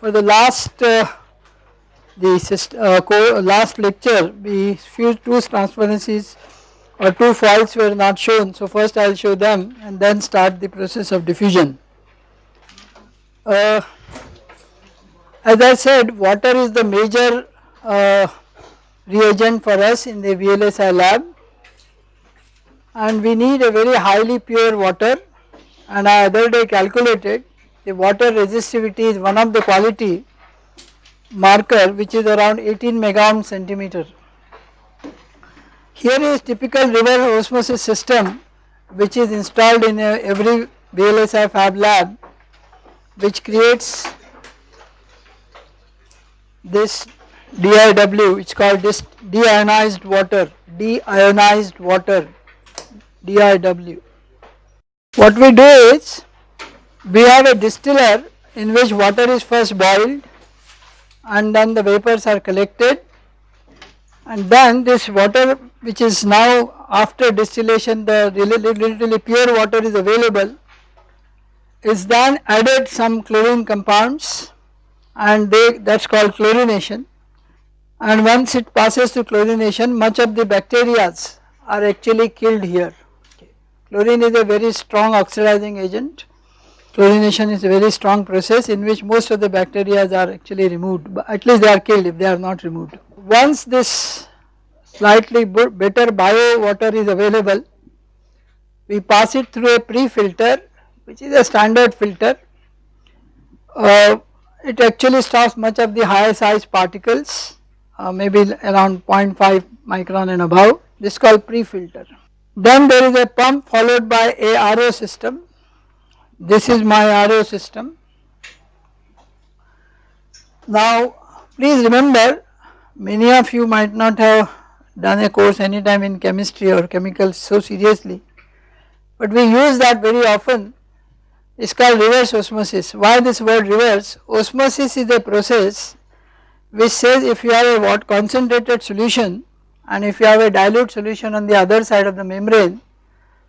for the last uh, the uh, last lecture we few two transparencies or two foils were not shown. So first I will show them and then start the process of diffusion. Uh, as I said water is the major uh, reagent for us in the VLSI lab. And we need a very highly pure water. And I other day calculated the water resistivity is one of the quality marker which is around 18 megohm centimeter. Here is typical reverse osmosis system which is installed in a, every VLSI fab lab which creates this DIW which is called this deionized water, deionized water, DIW. What we do is we have a distiller in which water is first boiled and then the vapors are collected. And then this water which is now after distillation the relatively pure water is available is then added some chlorine compounds and they that is called chlorination. And once it passes to chlorination much of the bacterias are actually killed here. Chlorine is a very strong oxidizing agent Chlorination is a very strong process in which most of the bacteria are actually removed but at least they are killed if they are not removed. Once this slightly better bio water is available we pass it through a pre-filter which is a standard filter. Uh, it actually stops much of the higher size particles uh, maybe around 0.5 micron and above this is called pre-filter. Then there is a pump followed by a RO system this is my RO system. Now please remember many of you might not have done a course anytime in chemistry or chemicals so seriously but we use that very often it is called reverse osmosis. Why this word reverse? Osmosis is a process which says if you have a what concentrated solution and if you have a dilute solution on the other side of the membrane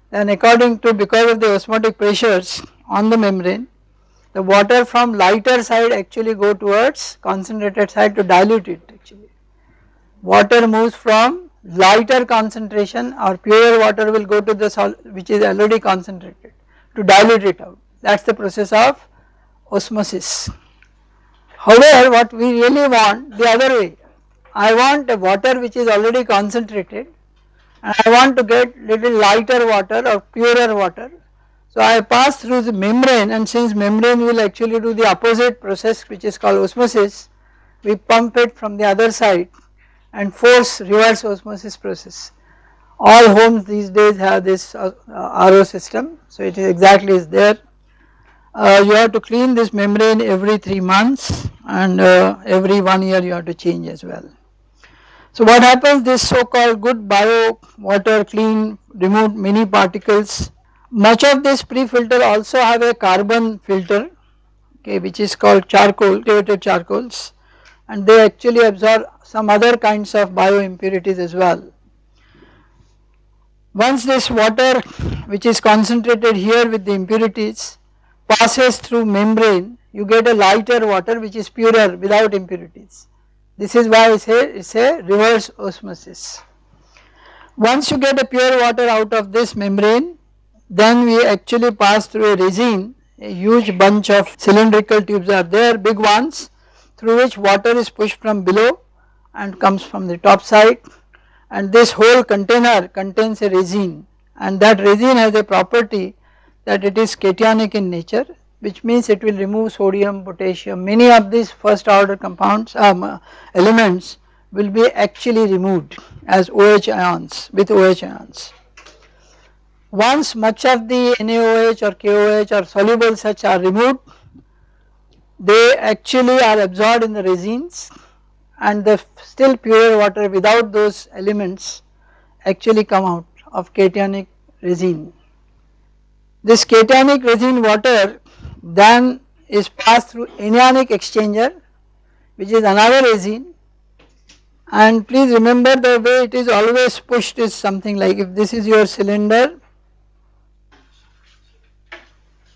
then according to because of the osmotic pressures on the membrane the water from lighter side actually go towards concentrated side to dilute it actually. Water moves from lighter concentration or pure water will go to the sol which is already concentrated to dilute it out that is the process of osmosis. However what we really want the other way I want a water which is already concentrated and I want to get little lighter water or purer water so I pass through the membrane and since membrane will actually do the opposite process which is called osmosis, we pump it from the other side and force reverse osmosis process. All homes these days have this uh, uh, RO system, so it is exactly is there. Uh, you have to clean this membrane every 3 months and uh, every 1 year you have to change as well. So what happens this so called good bio water clean remove many particles much of this pre-filter also have a carbon filter okay which is called charcoal activated charcoals and they actually absorb some other kinds of bio impurities as well. Once this water which is concentrated here with the impurities passes through membrane you get a lighter water which is purer without impurities. This is why I say it is a reverse osmosis. Once you get a pure water out of this membrane then we actually pass through a resin, a huge bunch of cylindrical tubes are there, big ones through which water is pushed from below and comes from the top side. And this whole container contains a resin. And that resin has a property that it is cationic in nature which means it will remove sodium, potassium, many of these first order compounds um, elements will be actually removed as OH ions with OH ions. Once much of the NaOH or KOH or soluble such are removed, they actually are absorbed in the resins and the still pure water without those elements actually come out of cationic resin. This cationic resin water then is passed through anionic exchanger which is another resin and please remember the way it is always pushed is something like if this is your cylinder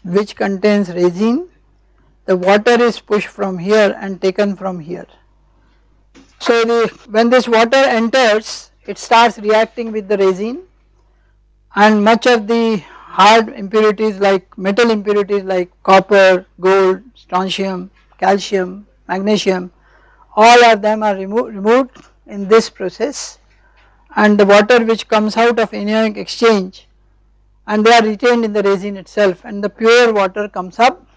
which contains resin. The water is pushed from here and taken from here. So the, when this water enters it starts reacting with the resin. And much of the hard impurities like metal impurities like copper, gold, strontium, calcium, magnesium all of them are remo removed in this process. And the water which comes out of anionic exchange and they are retained in the resin itself and the pure water comes up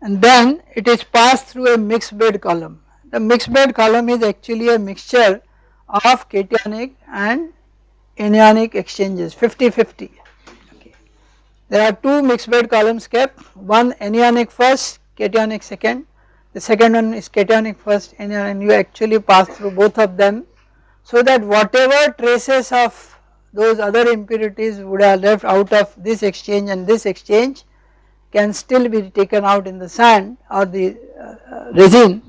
and then it is passed through a mixed bed column. The mixed bed column is actually a mixture of cationic and anionic exchanges 50-50. Okay. There are two mixed bed columns kept one anionic first cationic second the second one is cationic first and you actually pass through both of them so that whatever traces of those other impurities would have left out of this exchange and this exchange can still be taken out in the sand or the uh, resin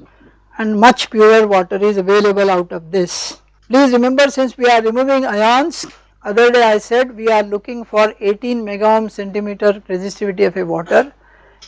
and much purer water is available out of this. Please remember since we are removing ions other day I said we are looking for 18 mega ohm centimeter resistivity of a water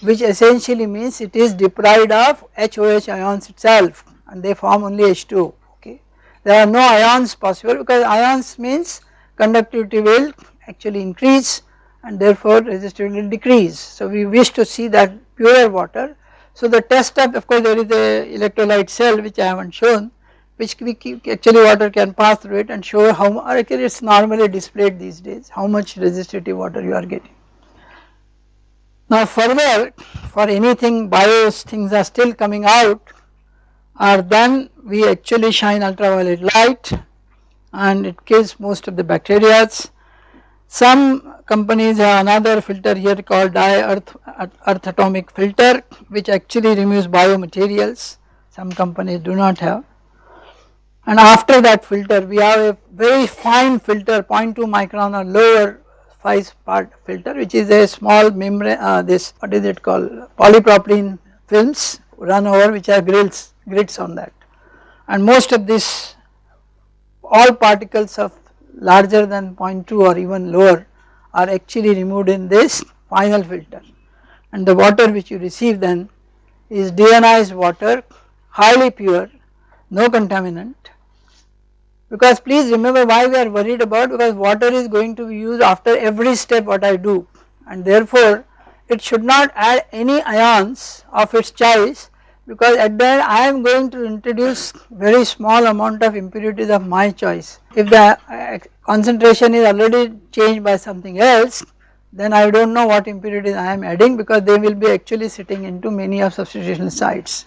which essentially means it is deprived of HOH ions itself and they form only H2 okay. There are no ions possible because ions means conductivity will actually increase and therefore resistivity will decrease. So we wish to see that purer water. So the test of of course there is a electrolyte cell which I have not shown which we keep actually water can pass through it and show how actually it is normally displayed these days how much resistivity water you are getting. Now further for anything bios things are still coming out or then we actually shine ultraviolet light and it kills most of the bacteria. Some companies have another filter here called dye earth, earth atomic filter which actually removes biomaterials. Some companies do not have. And after that filter we have a very fine filter 0.2 micron or lower size part filter which is a small membrane uh, this what is it called? Polypropylene films run over which are grills grids on that. And most of this all particles of larger than 0.2 or even lower are actually removed in this final filter. And the water which you receive then is deionized water highly pure no contaminant. Because please remember why we are worried about because water is going to be used after every step what I do. And therefore it should not add any ions of its choice because at end I am going to introduce very small amount of impurities of my choice. If the uh, concentration is already changed by something else then I do not know what impurities I am adding because they will be actually sitting into many of substitution sites.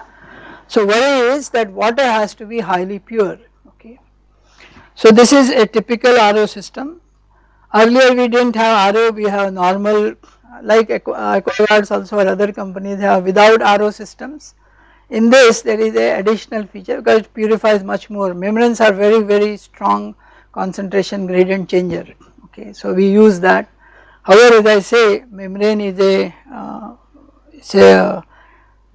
So worry is that water has to be highly pure okay. So this is a typical RO system. Earlier we did not have RO we have normal like AquaGuards also or other companies have without RO systems in this there is a additional feature because it purifies much more membranes are very very strong concentration gradient changer okay so we use that. However as I say membrane is a uh, a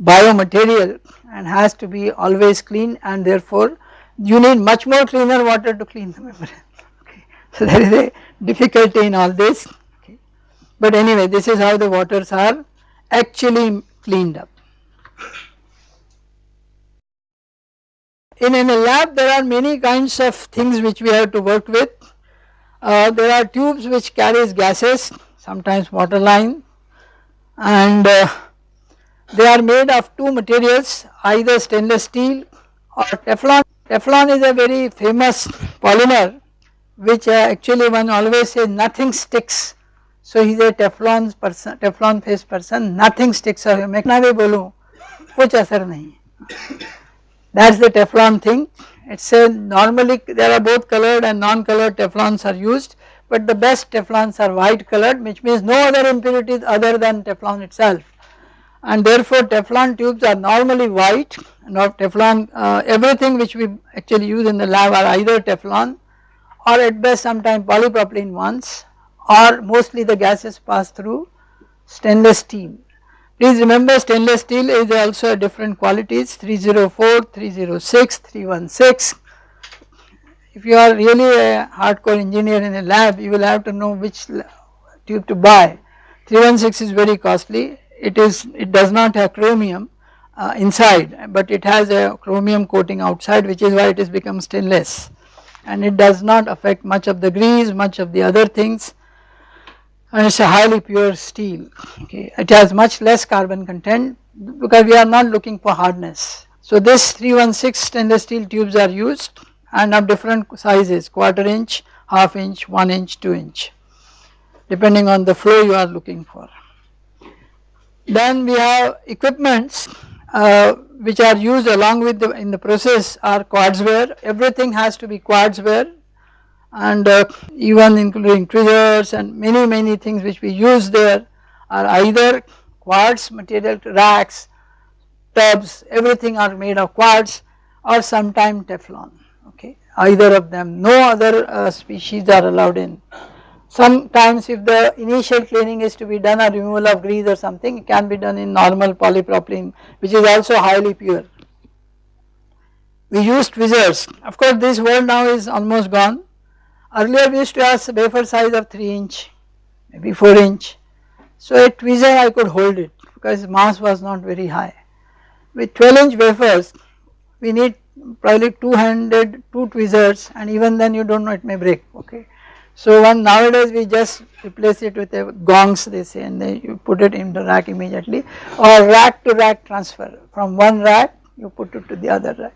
biomaterial and has to be always clean and therefore you need much more cleaner water to clean the membrane okay. So there is a difficulty in all this okay. but anyway this is how the waters are actually cleaned up. In, in a lab there are many kinds of things which we have to work with. Uh, there are tubes which carries gases sometimes water line and uh, they are made of two materials either stainless steel or Teflon. Teflon is a very famous polymer which uh, actually one always says nothing sticks. So he is a Teflon person, Teflon face person, nothing sticks or मैं कितना भी बोलूँ कुछ असर नहीं that is the Teflon thing. It is a normally there are both colored and non-colored Teflons are used but the best Teflons are white colored which means no other impurities other than Teflon itself and therefore Teflon tubes are normally white not Teflon uh, everything which we actually use in the lab are either Teflon or at best sometimes polypropylene ones or mostly the gases pass through stainless steel Please remember stainless steel is also a different qualities 304, 306, 316. If you are really a hardcore engineer in a lab you will have to know which tube to buy. 316 is very costly it is it does not have chromium uh, inside but it has a chromium coating outside which is why it has become stainless and it does not affect much of the grease much of the other things and it is a highly pure steel okay it has much less carbon content because we are not looking for hardness. So this 316 stainless steel tubes are used and of different sizes quarter inch, half inch, 1 inch, 2 inch depending on the flow you are looking for. Then we have equipments uh, which are used along with the in the process are quartz ware everything has to be quartz ware and uh, even including tweezers and many many things which we use there are either quartz material racks, tubs everything are made of quartz or sometime Teflon okay either of them no other uh, species are allowed in. Sometimes if the initial cleaning is to be done or removal of grease or something it can be done in normal polypropylene which is also highly pure. We use tweezers of course this world now is almost gone earlier we used to have wafer size of 3 inch maybe 4 inch. So a tweezer I could hold it because mass was not very high. With 12 inch wafers we need probably 200 two tweezers and even then you do not know it may break okay. So one nowadays we just replace it with a gongs they say and then you put it in the rack immediately or rack to rack transfer from one rack you put it to the other rack.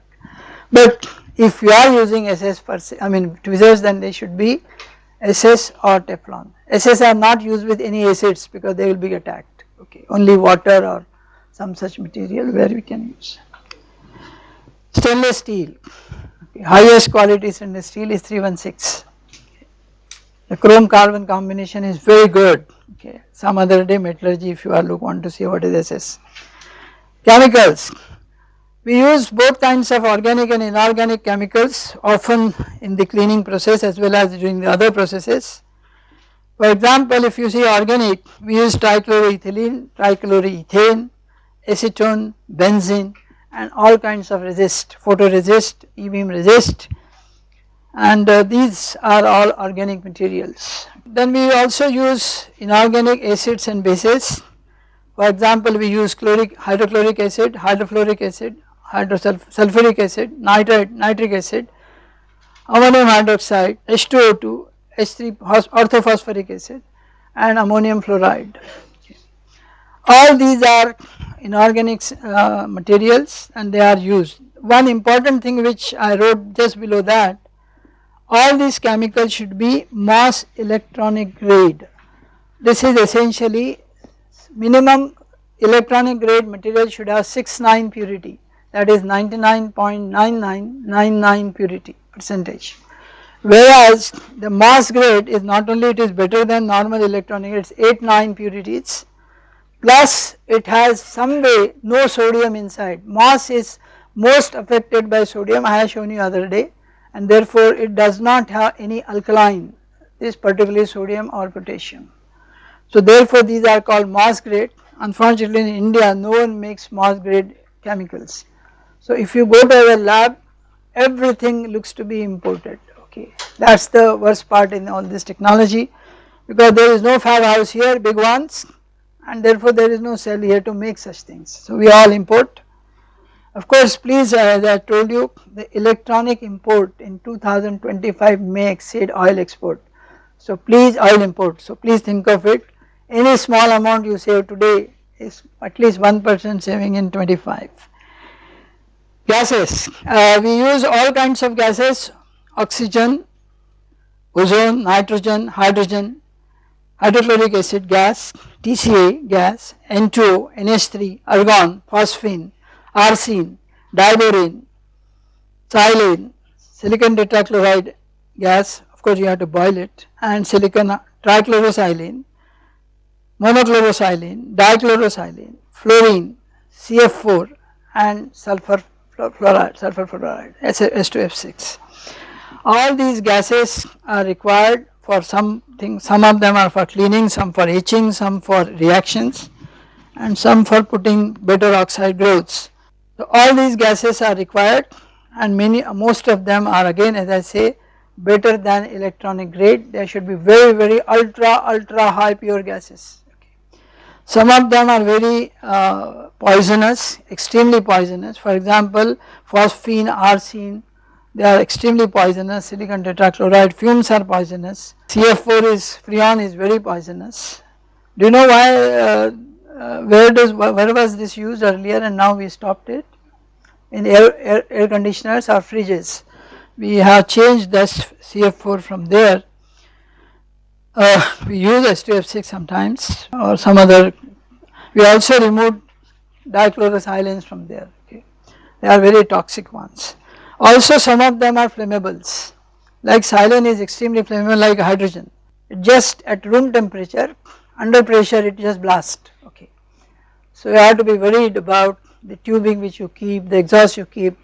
But if you are using SS per se I mean tweezers then they should be SS or Teflon. SS are not used with any acids because they will be attacked okay only water or some such material where we can use. Stainless steel okay. highest quality stainless steel is 316 the chrome carbon combination is very good okay some other day metallurgy if you are look want to see what is SS. Chemicals we use both kinds of organic and inorganic chemicals often in the cleaning process as well as during the other processes. For example, if you see organic, we use trichloroethylene, trichloroethane, acetone, benzene and all kinds of resist, photoresist, e-beam resist and uh, these are all organic materials. Then we also use inorganic acids and bases. For example, we use chloric, hydrochloric acid, hydrofluoric acid, hydrosulfuric acid, nitrate, nitric acid, ammonium hydroxide, H2O2, H3 orthophosphoric acid and ammonium fluoride. All these are inorganic uh, materials and they are used. One important thing which I wrote just below that, all these chemicals should be MOS electronic grade. This is essentially minimum electronic grade material should have 6 9 purity that is 99.9999 purity percentage. Whereas the MOS grade is not only it is better than normal electronic it is 8 9 purities plus it has some way no sodium inside. MOS is most affected by sodium I have shown you other day and therefore it does not have any alkaline this particularly sodium or potassium. So therefore these are called MOS grade unfortunately in India no one makes MOS grade chemicals so if you go to a lab everything looks to be imported okay that is the worst part in all this technology because there is no fab house here big ones and therefore there is no cell here to make such things. So we all import. Of course please uh, as I told you the electronic import in 2025 may exceed oil export. So please oil import so please think of it any small amount you save today is at least 1% saving in 25. Gases, uh, we use all kinds of gases, oxygen, ozone, nitrogen, hydrogen, hydrochloric acid gas, TCA gas, N2O, NH3, argon, phosphine, arsine, diborane, silane, silicon tetrachloride gas, of course you have to boil it. And silicon trichlorosilane, monochlorosilane, dichlorosilane, fluorine, CF4 and sulfur fluoride, sulfur fluoride, S2F6. All these gases are required for something, some of them are for cleaning, some for etching, some for reactions and some for putting better oxide growths. So all these gases are required and many most of them are again as I say better than electronic grade, they should be very very ultra ultra high pure gases. Some of them are very uh, poisonous, extremely poisonous. For example, phosphine, arsine, they are extremely poisonous. Silicon tetrachloride fumes are poisonous. CF4 is freon is very poisonous. Do you know why? Uh, uh, where does where was this used earlier and now we stopped it? In air, air, air conditioners or fridges. We have changed this CF4 from there. Uh, we use H2F6 sometimes or some other. We also removed dichlorosilane from there. Okay. They are very toxic ones. Also some of them are flammables like silane is extremely flammable like hydrogen. Just at room temperature under pressure it just blasts okay. So you have to be worried about the tubing which you keep, the exhaust you keep,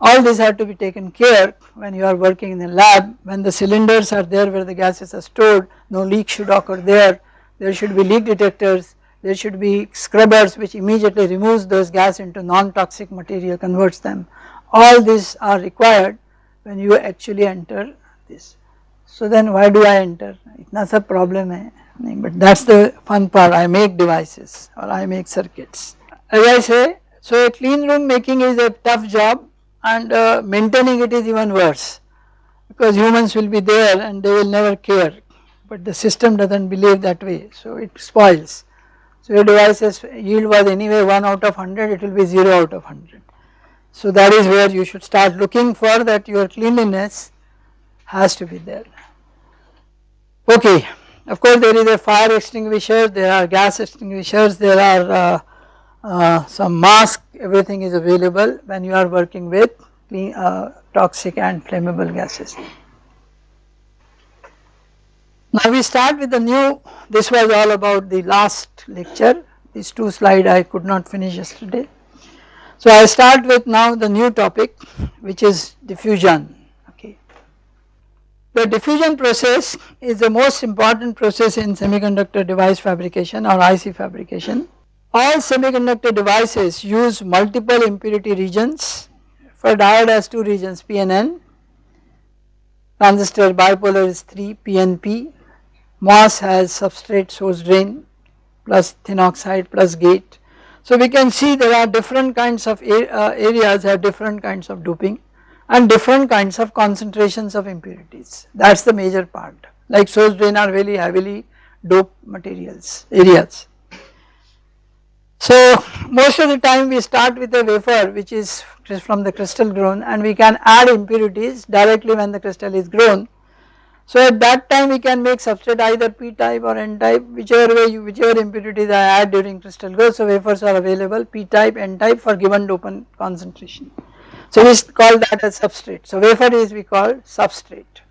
all these have to be taken care when you are working in the lab. When the cylinders are there where the gases are stored no leak should occur there, there should be leak detectors, there should be scrubbers which immediately removes those gas into non-toxic material converts them. All these are required when you actually enter this. So then why do I enter? Itna sa problem hai, but that is the fun part. I make devices or I make circuits. As I say so a clean room making is a tough job and uh, maintaining it is even worse. Because humans will be there and they will never care. But the system does not believe that way. So it spoils. So your device's yield was anyway 1 out of 100 it will be 0 out of 100 so that is where you should start looking for that your cleanliness has to be there. Okay, of course there is a fire extinguisher, there are gas extinguishers, there are uh, uh, some mask, everything is available when you are working with clean, uh, toxic and flammable gases. Now we start with the new, this was all about the last lecture, these two slides I could not finish yesterday. So I start with now the new topic which is diffusion okay. The diffusion process is the most important process in semiconductor device fabrication or IC fabrication. All semiconductor devices use multiple impurity regions. For diode has two regions P and N, transistor bipolar is 3 PNP, MOS has substrate source drain plus thin oxide plus gate. So we can see there are different kinds of uh, areas have different kinds of doping and different kinds of concentrations of impurities. That is the major part. Like source drain are very heavily doped materials areas. So most of the time we start with a wafer which is from the crystal grown and we can add impurities directly when the crystal is grown. So at that time we can make substrate either p type or n type whichever way you whichever impurities I add during crystal growth. So wafers are available p type n type for given dopant concentration. So we call that as substrate. So wafer is we call substrate.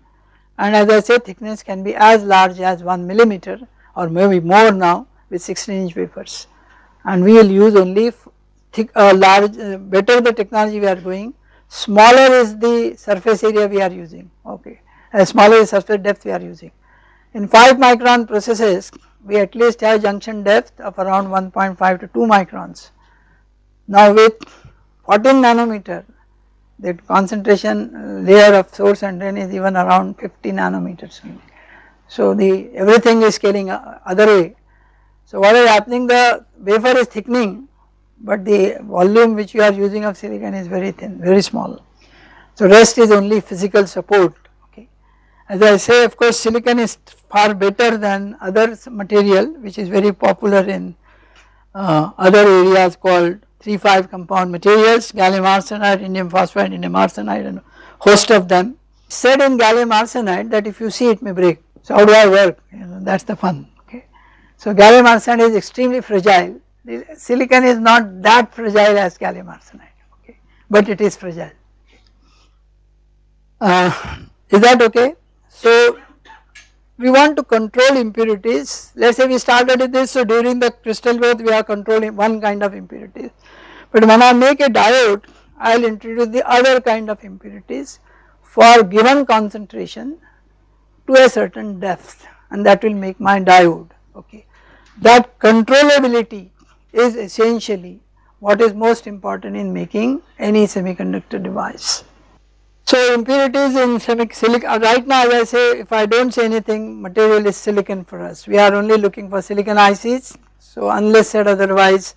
And as I say thickness can be as large as 1 millimeter or maybe more now with 16 inch wafers and we will use only thick uh, large uh, better the technology we are going smaller is the surface area we are using okay as smaller the surface depth we are using. In 5 micron processes we at least have junction depth of around 1.5 to 2 microns. Now with 14 nanometer the concentration layer of source and drain is even around 50 nanometers. So the everything is scaling other way. So what is happening the wafer is thickening but the volume which you are using of silicon is very thin very small. So rest is only physical support okay. as I say of course silicon is far better than other material which is very popular in uh, other areas called 3,5 compound materials, gallium arsenide, indium phosphide, indium arsenide and host of them. Said in gallium arsenide that if you see it may break. So how do I work? You know, that is the fun. So gallium arsenide is extremely fragile. The silicon is not that fragile as gallium arsenide. Okay, but it is fragile. Uh, is that okay? So we want to control impurities let us say we started with this so during the crystal growth we are controlling one kind of impurities but when I make a diode I will introduce the other kind of impurities for given concentration to a certain depth and that will make my diode okay. That controllability is essentially what is most important in making any semiconductor device. So impurities in silicon, uh, right now as I say if I do not say anything material is silicon for us. We are only looking for silicon ICs So unless said otherwise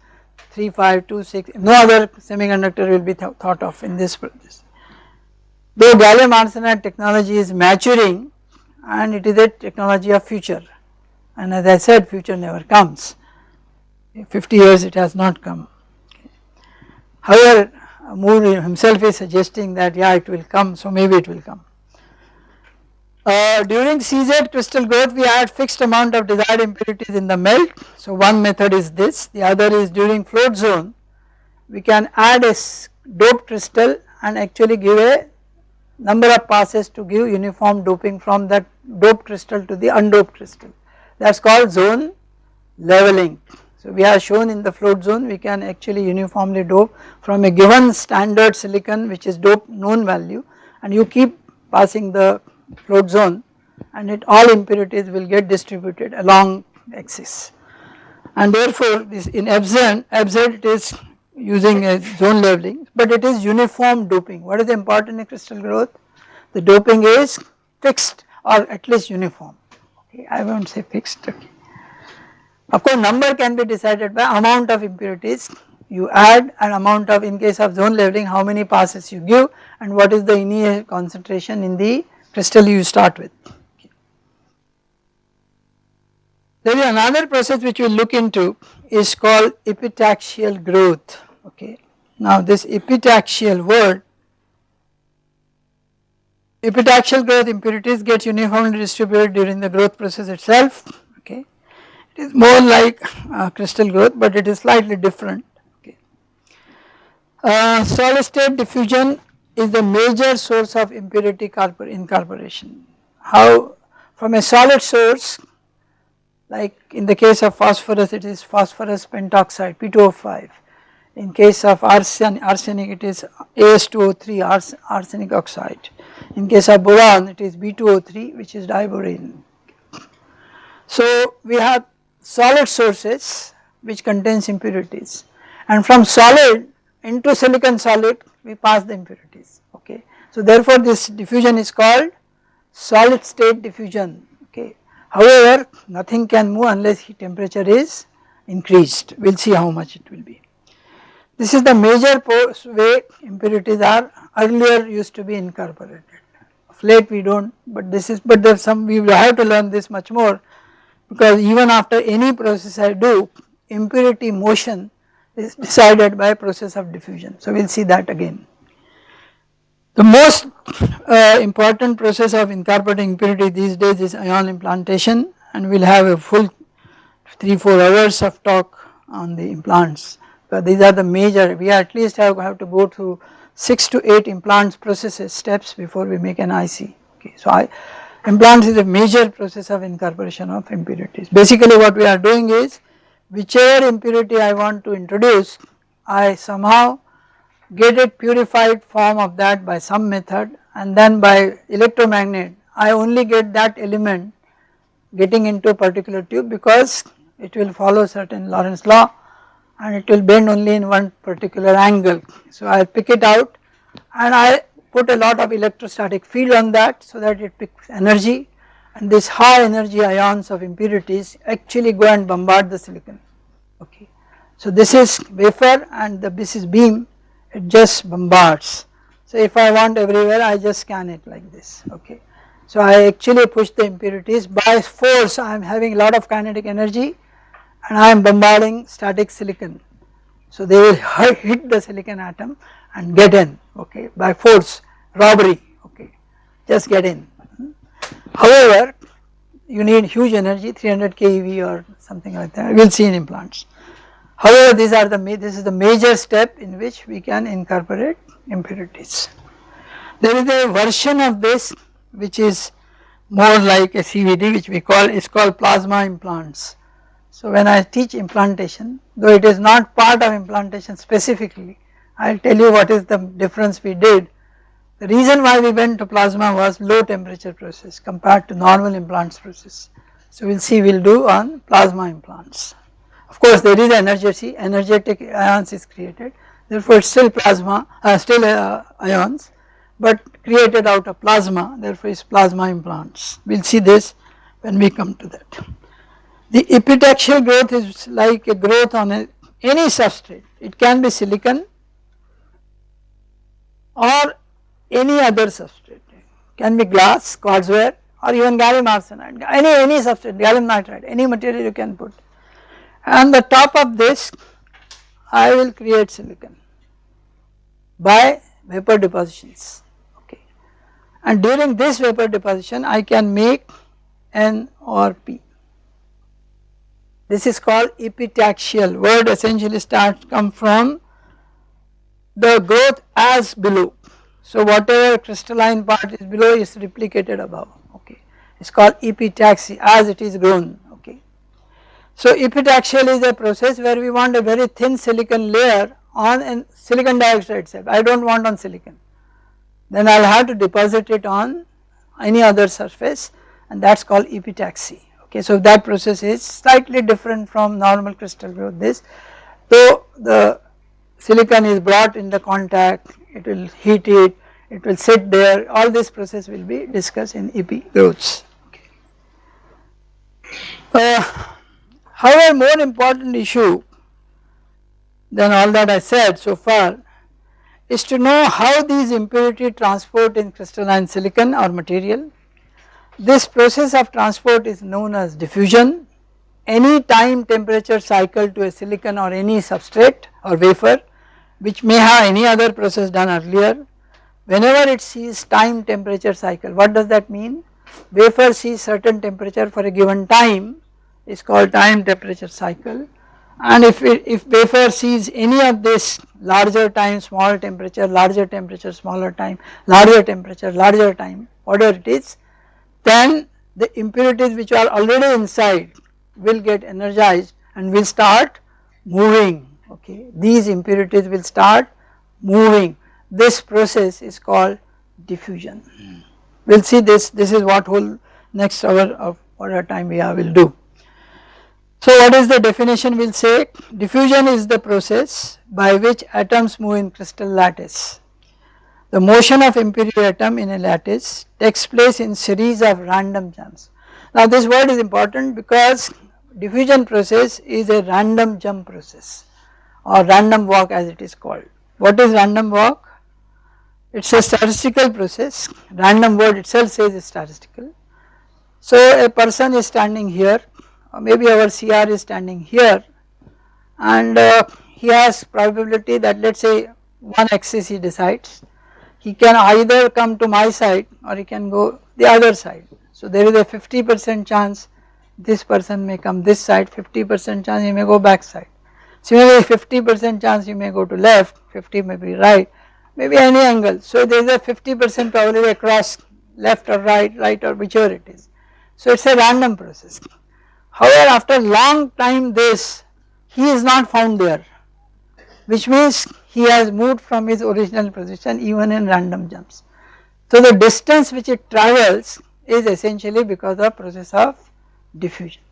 3526 no other semiconductor will be th thought of in this process. Though gallium arsenide technology is maturing and it is a technology of future and as I said future never comes 50 years it has not come. However Moore himself is suggesting that yeah it will come so maybe it will come. Uh, during CZ crystal growth we add fixed amount of desired impurities in the melt. So one method is this, the other is during float zone we can add a doped crystal and actually give a number of passes to give uniform doping from that doped crystal to the undoped crystal that is called zone leveling. So we have shown in the float zone we can actually uniformly dope from a given standard silicon which is doped known value and you keep passing the float zone and it all impurities will get distributed along axis and therefore this in FZ, FZ it is using a zone leveling but it is uniform doping. What is important in crystal growth? The doping is fixed or at least uniform I not say fixed okay. Of course number can be decided by amount of impurities you add an amount of in case of zone leveling how many passes you give and what is the initial concentration in the crystal you start with. There is another process which we look into is called epitaxial growth okay. Now this epitaxial word epitaxial growth impurities get uniformly distributed during the growth process itself okay. It is more like uh, crystal growth but it is slightly different okay. Uh, solid state diffusion is the major source of impurity incorporation. How from a solid source like in the case of phosphorus it is phosphorus pentoxide P2O5 in case of arsen, arsenic it is As2O3 ars, arsenic oxide in case of boron it is B2O3 which is diborane. So we have solid sources which contains impurities and from solid into silicon solid we pass the impurities okay. So therefore this diffusion is called solid state diffusion okay. However nothing can move unless temperature is increased we will see how much it will be. This is the major way impurities are earlier used to be incorporated late we do not but this is but there is some we will have to learn this much more because even after any process I do impurity motion is decided by process of diffusion. So we will see that again. The most uh, important process of incorporating impurity these days is ion implantation and we will have a full 3-4 hours of talk on the implants because these are the major we at least have, have to go through 6 to 8 implants processes steps before we make an IC okay. So I, implants is a major process of incorporation of impurities. Basically what we are doing is whichever impurity I want to introduce I somehow get a purified form of that by some method and then by electromagnet I only get that element getting into a particular tube because it will follow certain Lorentz law and it will bend only in one particular angle. So I pick it out and I put a lot of electrostatic field on that so that it picks energy and these high energy ions of impurities actually go and bombard the silicon okay. So this is wafer and the, this is beam it just bombards. So if I want everywhere I just scan it like this okay. So I actually push the impurities by force I am having a lot of kinetic energy and I am bombarding static silicon. So they will hit the silicon atom and get in okay by force robbery okay just get in. However you need huge energy 300 keV or something like that we will see in implants. However, these are the this is the major step in which we can incorporate impurities. There is a version of this which is more like a CVD which we call is called plasma implants. So when I teach implantation though it is not part of implantation specifically I will tell you what is the difference we did. The reason why we went to plasma was low temperature process compared to normal implants process. So we will see we will do on plasma implants. Of course there is energy, energetic ions is created therefore it is still plasma, uh, still uh, ions but created out of plasma therefore it is plasma implants. We will see this when we come to that. The epitaxial growth is like a growth on a, any substrate, it can be silicon or any other substrate, can be glass, quartzware or even gallium arsenide, any, any substrate, gallium nitride, any material you can put. And the top of this I will create silicon by vapor depositions. Okay. And during this vapor deposition I can make N or P. This is called epitaxial. Word essentially starts come from the growth as below. So whatever crystalline part is below is replicated above. Okay. It is called epitaxy as it is grown. Okay. So epitaxial is a process where we want a very thin silicon layer on a silicon dioxide itself I do not want on silicon. Then I will have to deposit it on any other surface and that is called epitaxy okay. So that process is slightly different from normal crystal growth this though the silicon is brought in the contact it will heat it it will sit there all this process will be discussed in epi growths okay. Uh, however more important issue than all that I said so far is to know how these impurity transport in crystalline silicon or material. This process of transport is known as diffusion. Any time temperature cycle to a silicon or any substrate or wafer which may have any other process done earlier. Whenever it sees time temperature cycle, what does that mean? Wafer sees certain temperature for a given time is called time temperature cycle and if it, if wafer sees any of this larger time small temperature larger temperature smaller time larger temperature larger time whatever it is then the impurities which are already inside will get energized and will start moving okay? These impurities will start moving. This process is called diffusion. Hmm. We will see this this is what whole next hour of whatever time we have will do. So what is the definition we will say? Diffusion is the process by which atoms move in crystal lattice. The motion of impurity atom in a lattice takes place in series of random jumps. Now this word is important because diffusion process is a random jump process or random walk as it is called. What is random walk? It is a statistical process, random word itself says is statistical. So a person is standing here uh, maybe our CR is standing here and uh, he has probability that let us say one axis he decides he can either come to my side or he can go the other side. So there is a 50 percent chance this person may come this side 50 percent chance he may go back side. Similarly 50 percent chance he may go to left 50 may be right maybe any angle. So there is a 50 percent probability across left or right right or whichever it is. So it is a random process. However, after long time this he is not found there which means he has moved from his original position even in random jumps. So the distance which it travels is essentially because of process of diffusion.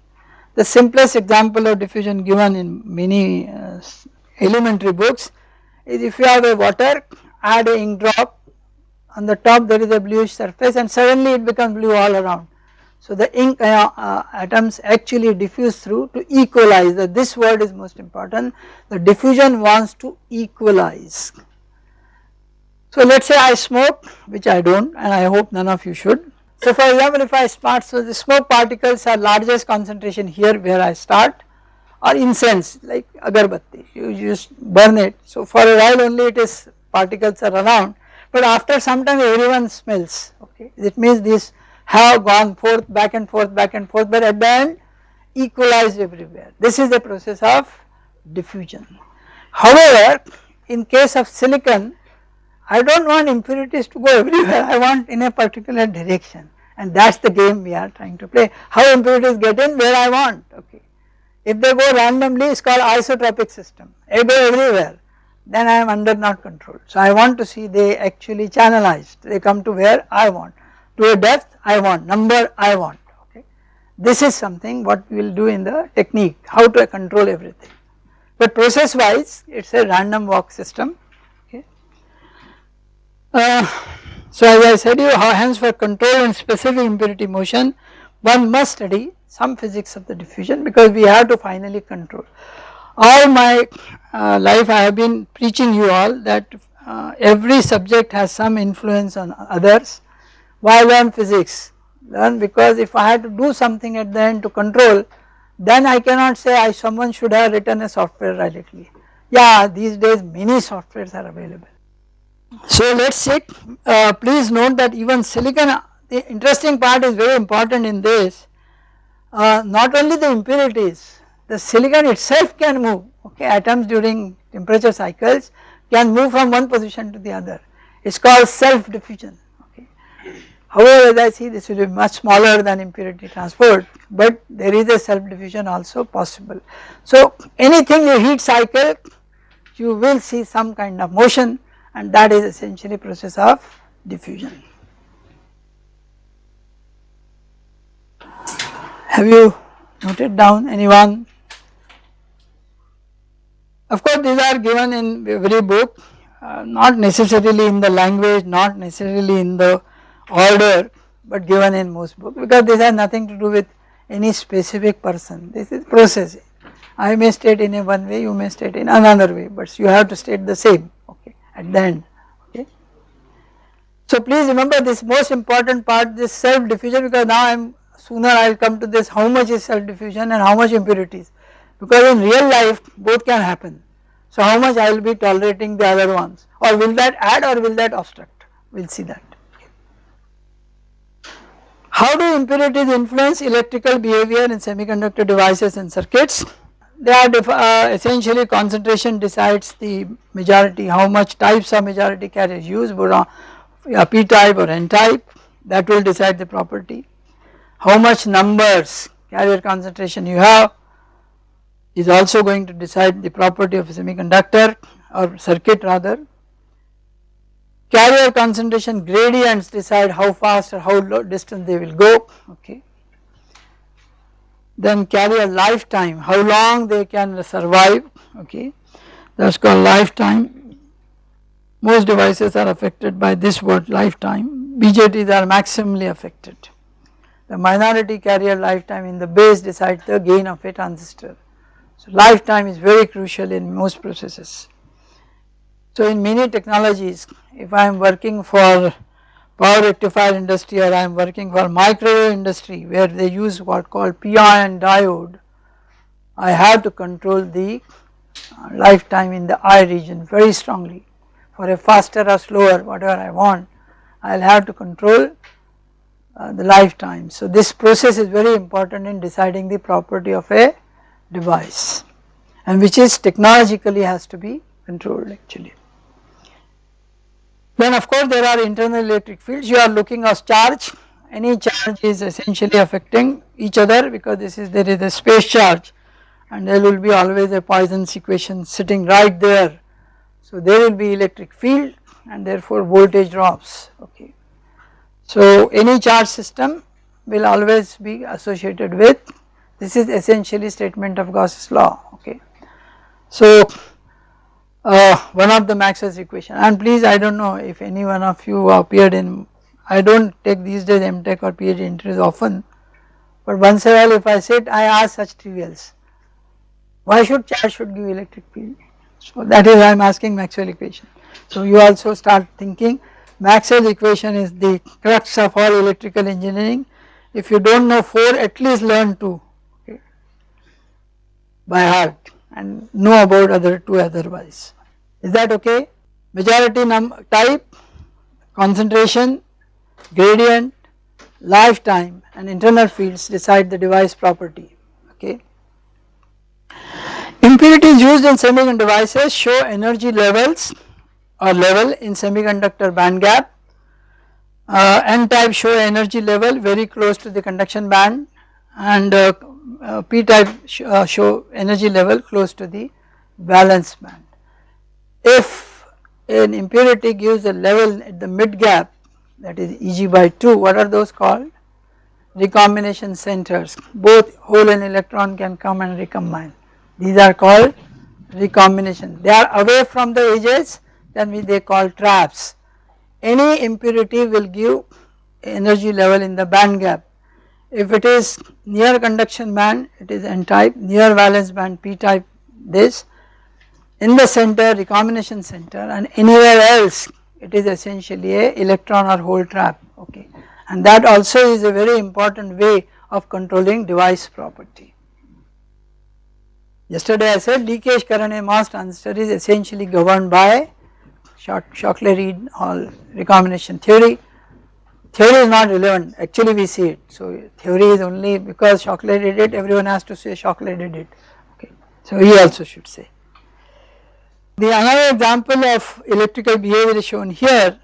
The simplest example of diffusion given in many uh, elementary books is if you have a water add a ink drop on the top there is a bluish surface and suddenly it becomes blue all around so the ink uh, uh, atoms actually diffuse through to equalize. That this word is most important. The diffusion wants to equalize. So let us say I smoke which I do not and I hope none of you should. So for example if I start so the smoke particles are largest concentration here where I start or incense like agarbatti. You just burn it. So for a while only it is particles are around. But after some time everyone smells. Okay? It means this have gone forth back and forth back and forth but end equalized everywhere. This is the process of diffusion. However, in case of silicon I do not want impurities to go everywhere. I want in a particular direction. And that is the game we are trying to play. How impurities get in? Where I want. Okay. If they go randomly it is called isotropic system. They go everywhere. Then I am under not control. So I want to see they actually channelized. They come to where I want to a depth I want, number I want okay. This is something what we will do in the technique how to control everything but process wise it is a random walk system okay. Uh, so as I said you hence for control and specific impurity motion one must study some physics of the diffusion because we have to finally control. All my uh, life I have been preaching you all that uh, every subject has some influence on others. Why learn physics? Learn because if I had to do something at the end to control then I cannot say I someone should have written a software radically. Yeah these days many softwares are available. So let us see uh, please note that even silicon the interesting part is very important in this uh, not only the impurities the silicon itself can move okay atoms during temperature cycles can move from one position to the other it is called self diffusion. However as I see this will be much smaller than impurity transport but there is a self diffusion also possible. So anything you heat cycle you will see some kind of motion and that is essentially process of diffusion. Have you noted down anyone? Of course these are given in every book uh, not necessarily in the language not necessarily in the order but given in most books because this has nothing to do with any specific person this is process. I may state in a one way you may state in another way but you have to state the same okay at the end okay. So please remember this most important part this self diffusion because now I am sooner I will come to this how much is self diffusion and how much impurities because in real life both can happen. So how much I will be tolerating the other ones or will that add or will that obstruct we will see that. How do impurities influence electrical behavior in semiconductor devices and circuits? They are uh, essentially concentration decides the majority how much types of majority carriers use uh, p type or n type that will decide the property. How much numbers carrier concentration you have is also going to decide the property of a semiconductor or circuit rather. Carrier concentration gradients decide how fast or how low distance they will go okay. Then carrier lifetime how long they can survive okay that is called lifetime. Most devices are affected by this word lifetime BJTs are maximally affected. The minority carrier lifetime in the base decides the gain of a transistor. So lifetime is very crucial in most processes. So in many technologies if I am working for power rectifier industry or I am working for microwave industry where they use what called p-i-n diode I have to control the uh, lifetime in the I region very strongly for a faster or slower whatever I want I will have to control uh, the lifetime. So this process is very important in deciding the property of a device and which is technologically has to be controlled actually. Then of course there are internal electric fields you are looking at charge any charge is essentially affecting each other because this is there is a space charge and there will be always a Poisson's equation sitting right there. So there will be electric field and therefore voltage drops okay. So any charge system will always be associated with this is essentially statement of Gauss's law okay. So uh, one of the Maxwell's equation. And please I do not know if any one of you appeared in I do not take these days MTech or PhD interviews often. But once in a while if I sit I ask such trivials. Why should charge should give electric field? So that is why I am asking Maxwell equation. So you also start thinking. Maxwell equation is the crux of all electrical engineering. If you do not know 4 at least learn 2 by heart and know about other two otherwise. Is that okay? Majority number type, concentration, gradient, lifetime and internal fields decide the device property okay. Impurities used in semiconductor devices show energy levels or level in semiconductor band gap. Uh, N type show energy level very close to the conduction band and uh, uh, p type sh uh, show energy level close to the valence band. If an impurity gives a level at the mid gap that is Eg by 2 what are those called? Recombination centers both hole and electron can come and recombine these are called recombination they are away from the edges then we they call traps. Any impurity will give energy level in the band gap if it is near conduction band it is n type, near valence band p type this, in the center recombination center and anywhere else it is essentially a electron or hole trap okay and that also is a very important way of controlling device property. Yesterday I said leakage current in MOS transistor is essentially governed by Shockley-Read or recombination theory. Theory is not relevant. Actually we see it. So theory is only because Shockley did it everyone has to say Shockley did it. Okay. So he also should say. The another example of electrical behavior is shown here.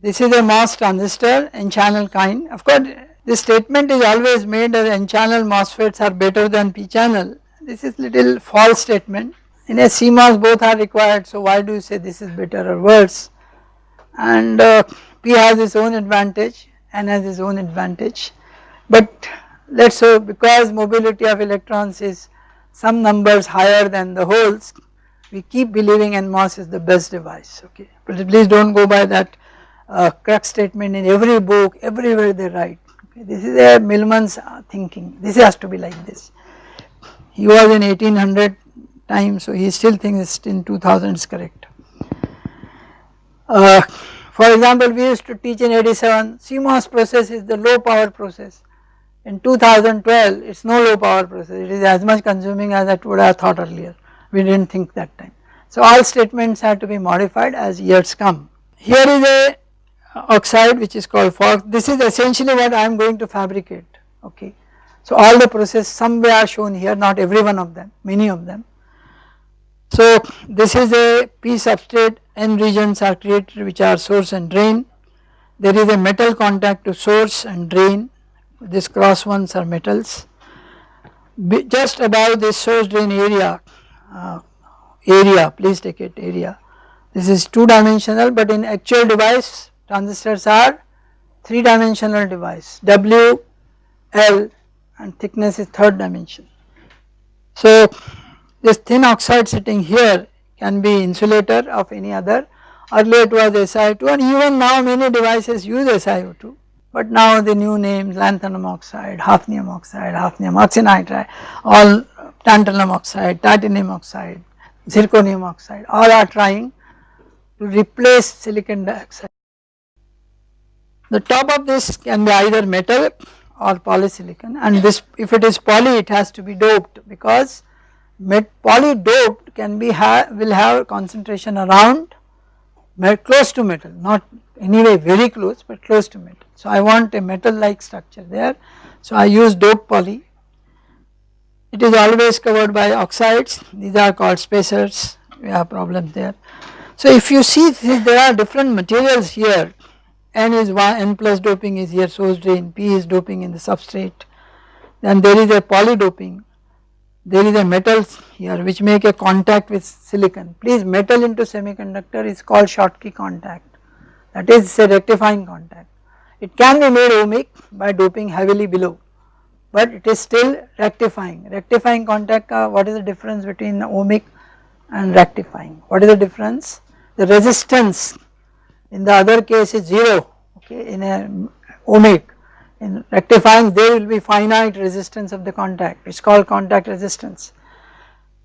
This is a MOS transistor n channel kind. Of course this statement is always made that n channel MOSFETs are better than p channel this is little false statement. In a CMOS both are required. So why do you say this is better or worse? And uh, P has its own advantage N has its own advantage but let us say because mobility of electrons is some numbers higher than the holes we keep believing NMOS is the best device okay but please do not go by that uh, crux statement in every book everywhere they write okay. this is a Millman's uh, thinking this has to be like this he was in 1800 time so he still thinks in 2000 is correct. Uh, for example we used to teach in 87 CMOS process is the low power process in 2012 it is no low power process it is as much consuming as I would have thought earlier we did not think that time. So all statements have to be modified as years come. Here is a uh, oxide which is called FOX this is essentially what I am going to fabricate okay. So all the process somewhere are shown here not every one of them many of them. So this is a p substrate n regions are created which are source and drain. There is a metal contact to source and drain. This cross ones are metals. Be just above this source drain area uh, area please take it area. This is 2 dimensional but in actual device transistors are 3 dimensional device. W, L and thickness is third dimension. So this thin oxide sitting here can be insulator of any other. Earlier it was SiO2 and even now many devices use SiO2 but now the new names lanthanum oxide, hafnium oxide, hafnium oxynitride, all tantalum oxide, titanium oxide, zirconium oxide all are trying to replace silicon dioxide. The top of this can be either metal or polysilicon. And this if it is poly it has to be doped because poly doped can be ha will have concentration around close to metal not anyway very close but close to metal. So I want a metal like structure there. So I use doped poly. It is always covered by oxides. These are called spacers. We have problems there. So if you see there are different materials here. N is 1 N plus doping is here source drain. P is doping in the substrate. Then there is a poly doping there is a metal here which make a contact with silicon. Please metal into semiconductor is called Schottky contact. That is a rectifying contact. It can be made ohmic by doping heavily below but it is still rectifying. Rectifying contact uh, what is the difference between ohmic and rectifying? What is the difference? The resistance in the other case is 0 okay in a ohmic in rectifying there will be finite resistance of the contact. It is called contact resistance.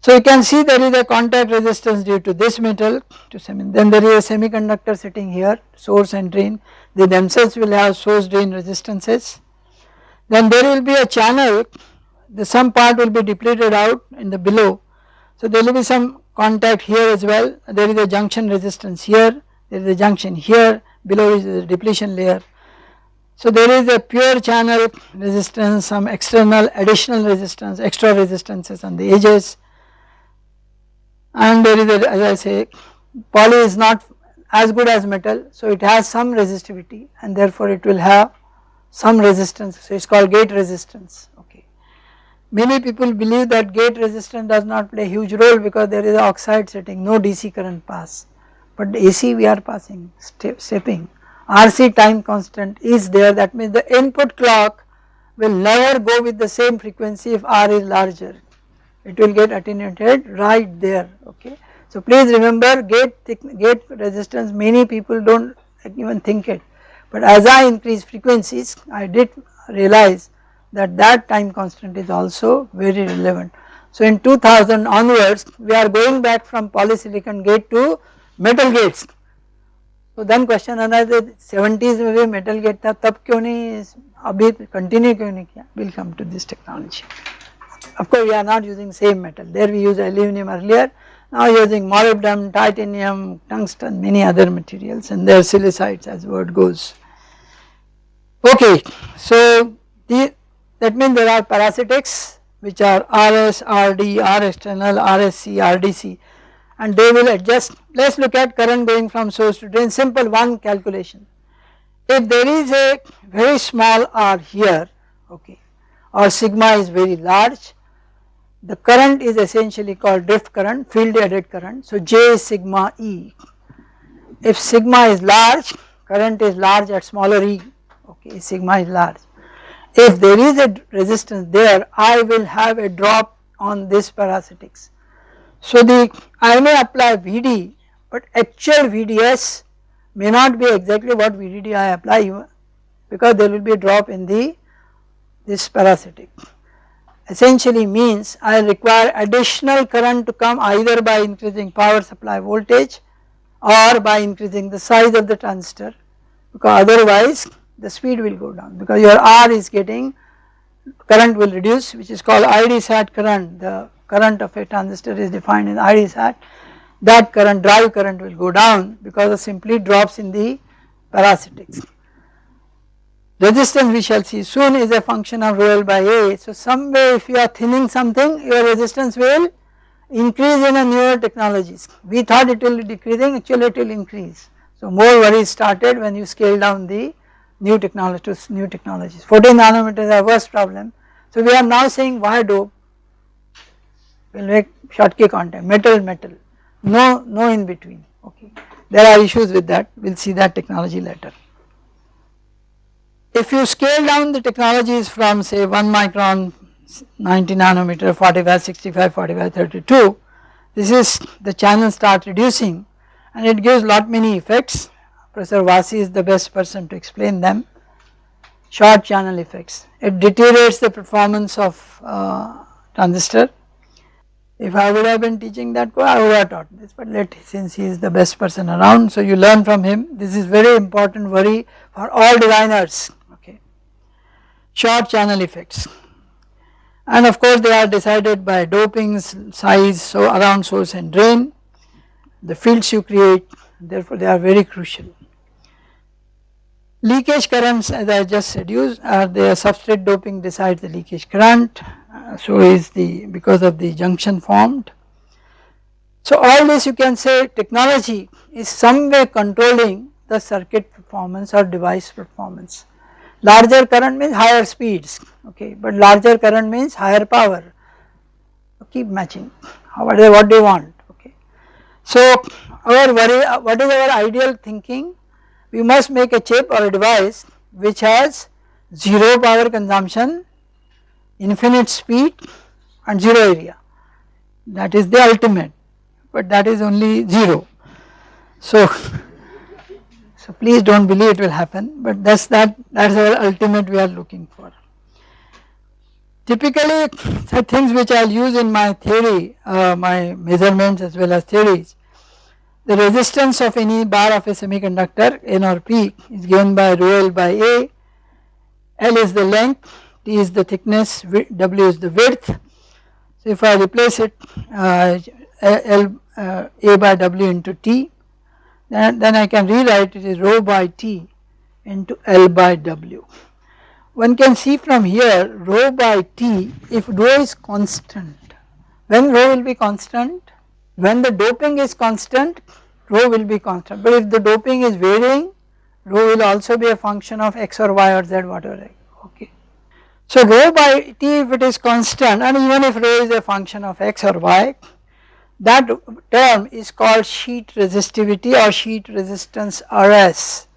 So you can see there is a contact resistance due to this metal to semi then there is a semiconductor sitting here source and drain. They themselves will have source drain resistances. Then there will be a channel. The some part will be depleted out in the below. So there will be some contact here as well. There is a junction resistance here. There is a junction here. Below is the depletion layer so there is a pure channel resistance, some external additional resistance, extra resistances on the edges. And there is a, as I say poly is not as good as metal so it has some resistivity and therefore it will have some resistance. So it is called gate resistance. Okay. Many people believe that gate resistance does not play a huge role because there is oxide setting no DC current pass. But AC we are passing step, stepping RC time constant is there that means the input clock will never go with the same frequency if R is larger it will get attenuated right there okay. So please remember gate gate resistance many people do not even think it but as I increase frequencies I did realize that that time constant is also very relevant. So in 2000 onwards we are going back from polysilicon gate to metal gates. So then question another 70s में भी metal gate था तब क्यों नहीं अभी continue क्यों नहीं किया we will come to this technology. Of course we are not using same metal there we use aluminum earlier now using molybdenum, titanium, tungsten many other materials and their silicides as word goes. Okay so the, that means there are parasitics which are RS, RD, R external, RSC, RDC and they will adjust. Let us look at current going from source to drain simple one calculation. If there is a very small r here okay or sigma is very large the current is essentially called drift current field added current so J is sigma E. If sigma is large current is large at smaller e okay sigma is large if there is a resistance there I will have a drop on this parasitics. So the I may apply Vd but actual Vds may not be exactly what Vdd I apply because there will be a drop in the this parasitic. Essentially means I require additional current to come either by increasing power supply voltage or by increasing the size of the transistor because otherwise the speed will go down because your R is getting current will reduce which is called ID sat current the current of a transistor is defined in ID sat that current drive current will go down because of simply drops in the parasitics. Resistance we shall see soon is a function of rho L by A so some way if you are thinning something your resistance will increase in a newer technologies we thought it will be decreasing actually it will increase. So more worries started when you scale down the new technologies new technologies. 14 nanometer is our worst problem. So we are now saying wire dope will make Schottky contact. Metal metal. No no in between. Okay. There are issues with that. We will see that technology later. If you scale down the technologies from say 1 micron 90 nanometer 45 65 45 32 this is the channel start reducing and it gives lot many effects Professor Vasi is the best person to explain them. Short channel effects, it deteriorates the performance of uh, transistor. If I would have been teaching that I would have taught this but let since he is the best person around so you learn from him this is very important worry for all designers okay. Short channel effects and of course they are decided by dopings size so around source and drain the fields you create therefore they are very crucial. Leakage currents as I just said use are the substrate doping decides the leakage current uh, so is the because of the junction formed. So all this you can say technology is some way controlling the circuit performance or device performance. Larger current means higher speeds okay but larger current means higher power keep matching what, what do you want okay. So our worry what is our ideal thinking we must make a chip or a device which has 0 power consumption, infinite speed and 0 area that is the ultimate but that is only 0. So, so please do not believe it will happen but that is that that is our ultimate we are looking for. Typically the things which I will use in my theory, uh, my measurements as well as theories the resistance of any bar of a semiconductor N or P is given by rho L by A, L is the length, T is the thickness, W is the width. So if I replace it uh, L uh, A by W into T then, then I can rewrite it as rho by T into L by W. One can see from here rho by T if rho is constant, when rho will be constant when the doping is constant rho will be constant but if the doping is varying rho will also be a function of x or y or z whatever okay. So rho by t if it is constant and even if rho is a function of x or y that term is called sheet resistivity or sheet resistance Rs.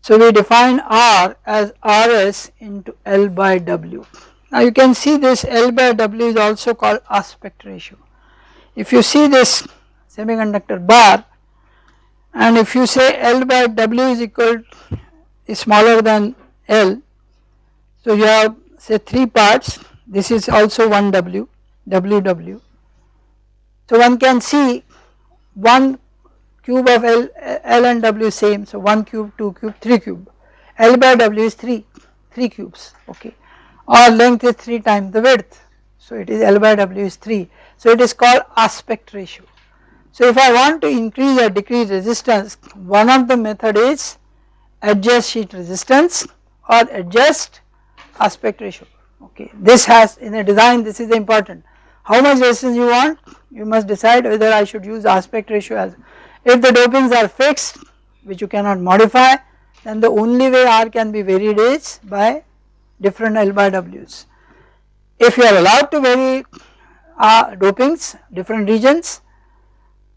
So we define R as Rs into L by W. Now you can see this L by W is also called aspect ratio. If you see this semiconductor bar and if you say L by W is equal is smaller than L so you have say 3 parts this is also 1 W, WW. So one can see 1 cube of L, L and W same so 1 cube, 2 cube, 3 cube. L by W is 3, 3 cubes okay or length is 3 times the width. So it is L by W is 3. So it is called aspect ratio. So if I want to increase or decrease resistance one of the method is adjust sheet resistance or adjust aspect ratio okay. This has in a design this is important how much resistance you want you must decide whether I should use aspect ratio as if the dopings are fixed which you cannot modify then the only way R can be varied is by different L by W's. If you are allowed to vary uh, dopings different regions.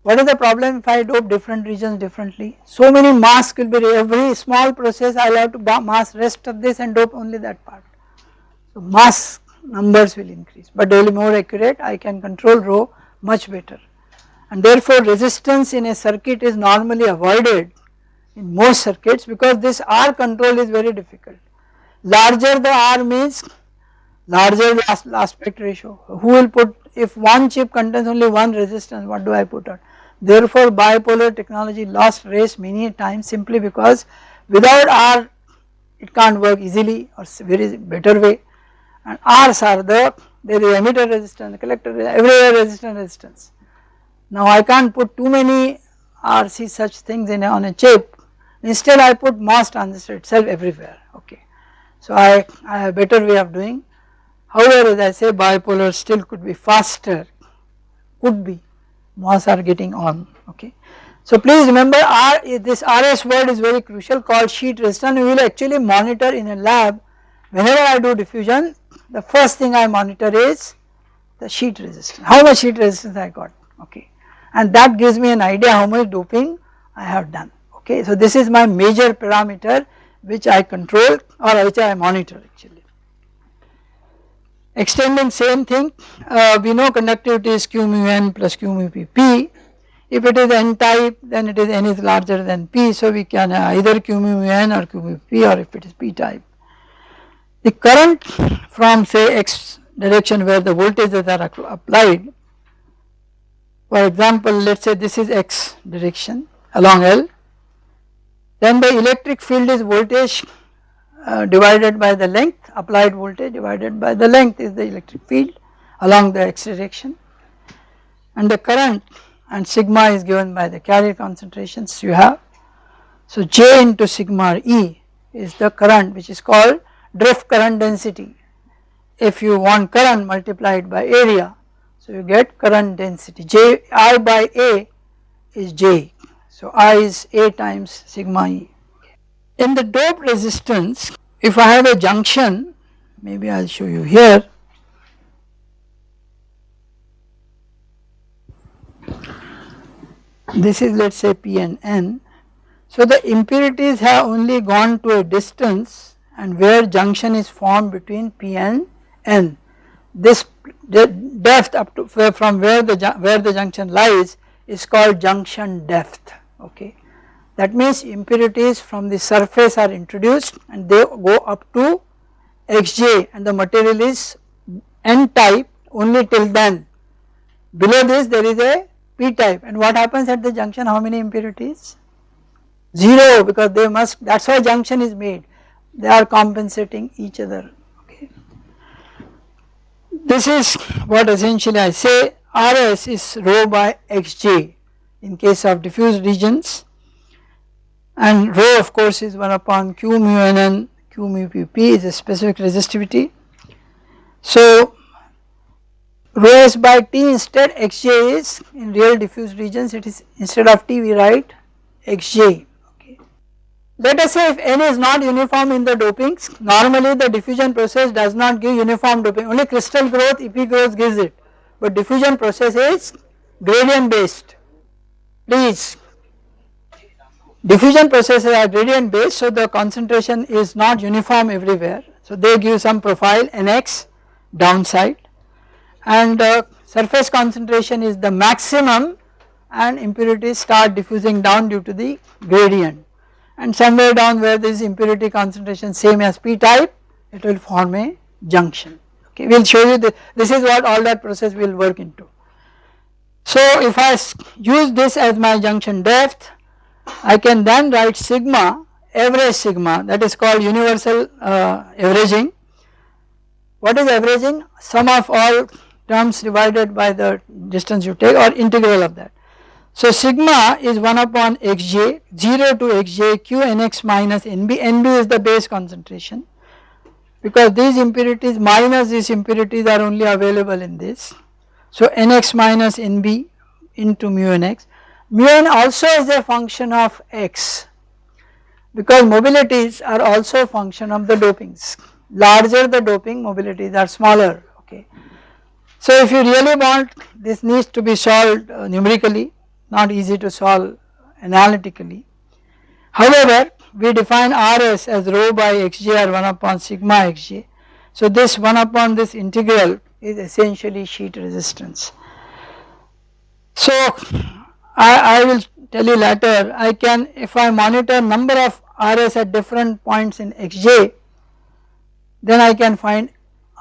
What is the problem if I dope different regions differently? So many masks will be every small process I will have to mask rest of this and dope only that part. So mass numbers will increase but they will be more accurate I can control rho much better. And therefore resistance in a circuit is normally avoided in most circuits because this R control is very difficult. Larger the R means larger the aspect ratio. Who will put if one chip contains only one resistance what do I put on? Therefore bipolar technology lost race many times simply because without R it can't work easily or very better way. And R's are the there is emitter resistance, collector everywhere resistance resistance. Now I can't put too many RC such things in a, on a chip. Instead I put MOS transistor itself everywhere. Okay. So I, I have better way of doing however as I say bipolar still could be faster could be MOS are getting on okay. So please remember R this RS word is very crucial called sheet resistance we will actually monitor in a lab whenever I do diffusion the first thing I monitor is the sheet resistance, how much sheet resistance I got okay and that gives me an idea how much doping I have done okay. So this is my major parameter which I control or which I monitor actually. Extending same thing uh, we know conductivity is q mu n plus q mu p p if it is n type then it is n is larger than p so we can uh, either q mu n or q mu p or if it is p type. The current from say x direction where the voltages are applied for example let us say this is x direction along L then the electric field is voltage uh, divided by the length applied voltage divided by the length is the electric field along the x direction and the current and sigma is given by the carrier concentrations you have. So J into sigma E is the current which is called drift current density. If you want current multiplied by area, so you get current density J I by A is J. So I is A times sigma E. In the dope resistance, if I have a junction, maybe I will show you here. This is let us say P and N. So the impurities have only gone to a distance and where junction is formed between P and N. This depth up to from where the where the junction lies is called junction depth okay. That means impurities from the surface are introduced and they go up to Xj and the material is N type only till then. Below this there is a P type and what happens at the junction how many impurities? 0 because they must that is why junction is made they are compensating each other okay. This is what essentially I say RS is rho by Xj in case of diffuse regions and rho of course is 1 upon q mu n q mu p p is a specific resistivity. So rho s by t instead xj is in real diffuse regions it is instead of t we write xj let us say if N is not uniform in the dopings, normally the diffusion process does not give uniform doping, only crystal growth, EP growth gives it, but diffusion process is gradient based. Please, diffusion processes are gradient based, so the concentration is not uniform everywhere. So they give some profile Nx downside and uh, surface concentration is the maximum and impurities start diffusing down due to the gradient and somewhere down where this impurity concentration same as p type it will form a junction okay we will show you this, this is what all that process will work into. So if I use this as my junction depth I can then write sigma average sigma that is called universal uh, averaging. What is averaging? Sum of all terms divided by the distance you take or integral of that. So sigma is 1 upon xj 0 to xj q nx minus nb, nb is the base concentration because these impurities minus these impurities are only available in this. So nx minus nb into mu nx, mu n also is a function of x because mobilities are also a function of the dopings, larger the doping mobilities are smaller okay. So if you really want this needs to be solved uh, numerically not easy to solve analytically. However, we define Rs as rho by xj or 1 upon sigma xj. So this 1 upon this integral is essentially sheet resistance. So I, I will tell you later I can if I monitor number of Rs at different points in xj then I can find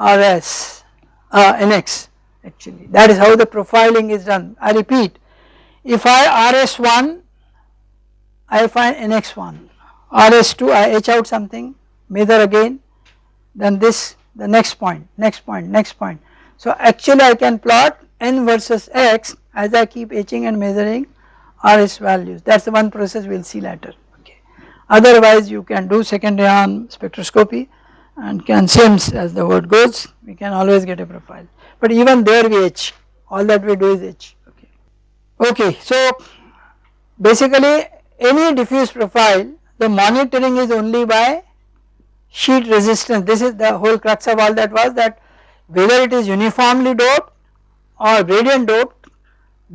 Rs uh, Nx actually that is how the profiling is done. I repeat if I RS1 I find NX1 RS2 I etch out something measure again then this the next point next point next point. So actually I can plot n versus x as I keep etching and measuring RS values. That is the one process we will see later. Okay. Otherwise you can do second ion spectroscopy and can SIMS as the word goes we can always get a profile. But even there we etch. All that we do is etch. Okay, so basically any diffuse profile the monitoring is only by sheet resistance. This is the whole crux of all that was that whether it is uniformly doped or gradient doped